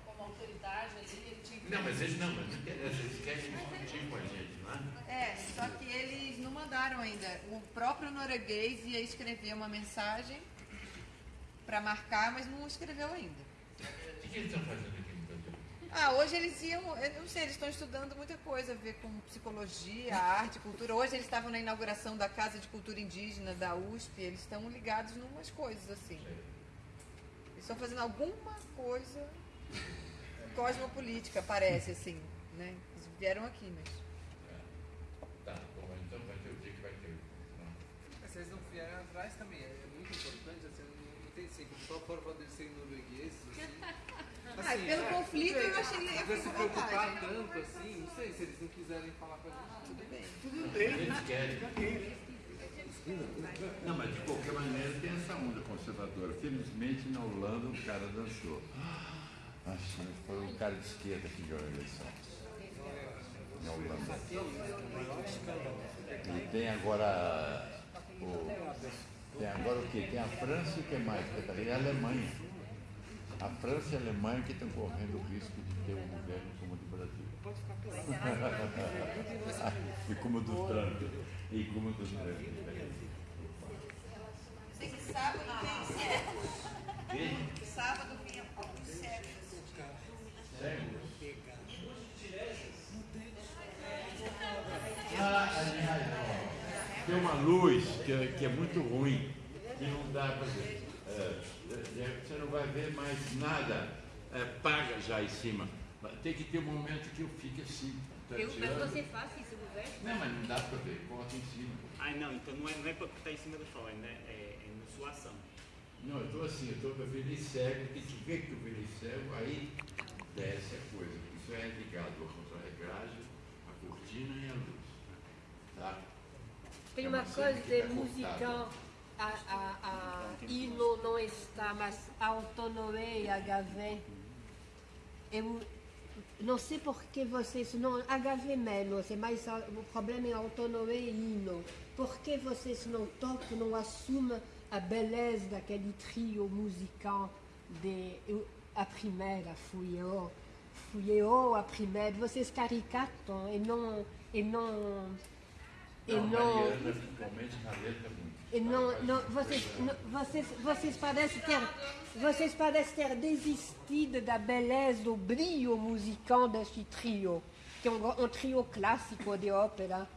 Como autoridade ali, ele tinha que Não, mas eles não, mas eles querem discutir com a gente, não é? É, só que eles não mandaram ainda. O próprio norueguês ia escrever uma mensagem para marcar, mas não escreveu ainda. O que eles estão fazendo aqui no Brasil? Ah, hoje eles iam, eu não sei, eles estão estudando muita coisa a ver com psicologia, arte, cultura. Hoje eles estavam na inauguração da Casa de Cultura Indígena da USP, eles estão ligados em umas coisas assim. Eles estão fazendo alguma coisa cosmopolítica, parece assim, né? Eles vieram aqui, mas. Tá, bom, então vai ter o dia que vai ter. Mas Vocês não vieram atrás também, é muito importante, assim, não, tem assim, só foram para serem noruegueses, assim. Ah, pelo conflito eu achei eu se com preocupar vontade. tanto assim, não sei se eles não quiserem falar pra gente. Tudo bem. Tudo bem. Eles querem. Não, mas de qualquer maneira tem essa onda conservadora. Felizmente na Holanda o cara dançou. Que foi um cara de esquerda que ganhou a eleição. Na Holanda. E tem agora o. Tem agora o quê? Tem a França e o que mais? E a Alemanha. A França e a Alemanha que estão correndo o risco de ter um governo como o do Brasil. e como o do Trump. E como o do Trump. Sei que sábado tem Sábado vinha alguns cegos. Ah, aliás, ó, tem uma luz que, é- que é muito ruim, que não dá para ver. É, é, você não vai ver mais nada, é, paga já em cima. Tem que ter um momento que eu fique assim. Eu, mas você faz isso no veste? Não, mas não dá para ver, bota em cima. Ah, não, então não é, não é para estar em cima do sol, é, né, é, é na sua ação. Não, eu estou assim, eu estou virei cego, que tu vê que eu virei cego, aí desce a coisa. Isso é ligado à contra-regragem, a cortina e a luz. Tá? Tem uma coisa música, a, a, a hino não está, mas autonomia HV. Eu não sei por que vocês não. HV menos, é mais o problema é autonomia e hino. Por que vocês não tocam, não assumem a beleza daquele trio musical de. eu- a primeira fui eu. Fui eu a primeira. Vocês caricatam e não. E não e Não, não, Mariana, principalmente muito. e não, não, vocês, não- vocês, vocês parecem ter, vocês parecem ter desistido da beleza, do brilho musical deste trio, que é um, um trio clássico de ópera.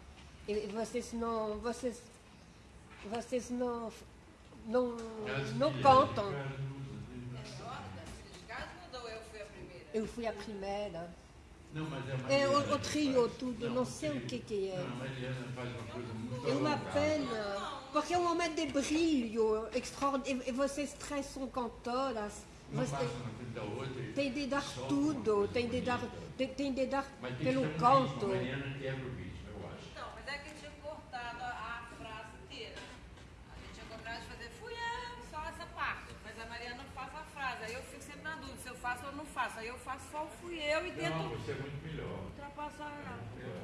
E vocês não, vocês, vocês não, não, não cantam. eu fui a primeira? Eu fui a primeira. Não, mas é a É Mariana o, o que trio faz. tudo, não sei o que que é. Não, a Mariana faz uma coisa muito É uma alongada. pena, porque é um momento de brilho extraordinário. E, e vocês três são cantoras. Uma Você- passa na frente da outra e tem de dar solta tudo, uma tem de dar, tem, tem de dar Mas tem pelo que ter um canto. ritmo. A Mariana quebra o ritmo, eu acho. Não, mas é que tinha cortado a, a frase inteira. A gente tinha combinado de fazer fui eu, só essa parte. Mas a Mariana faz a frase. Aí eu fico sempre na dúvida se eu faço ou não faço. Aí eu faço só o fui eu e tento Não, você é muito melhor. ultrapassar ela.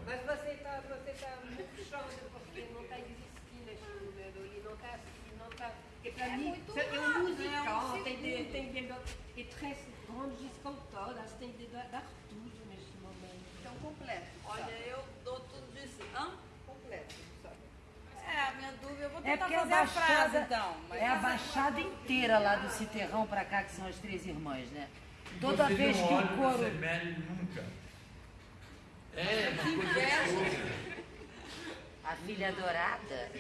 Mas você está você tá murchando porque não está existindo esse número, ele não está não tá, porque para É mim muito é um musical, né? Um tem de, segundo. tem de, e três grandes cantoras, tem de dar, tudo neste momento. Então, completo. Olha, eu dou tudo de si. Hã? Completo? É, a minha dúvida, eu vou É tentar porque a fazer a frase baixada, então. mas é a essa- baixada inteira lá do Citerrão pra cá, que são as três irmãs, né? Toda Você vez não que olha o pra coro. Semelho nunca. É, uma coisa A filha dourada.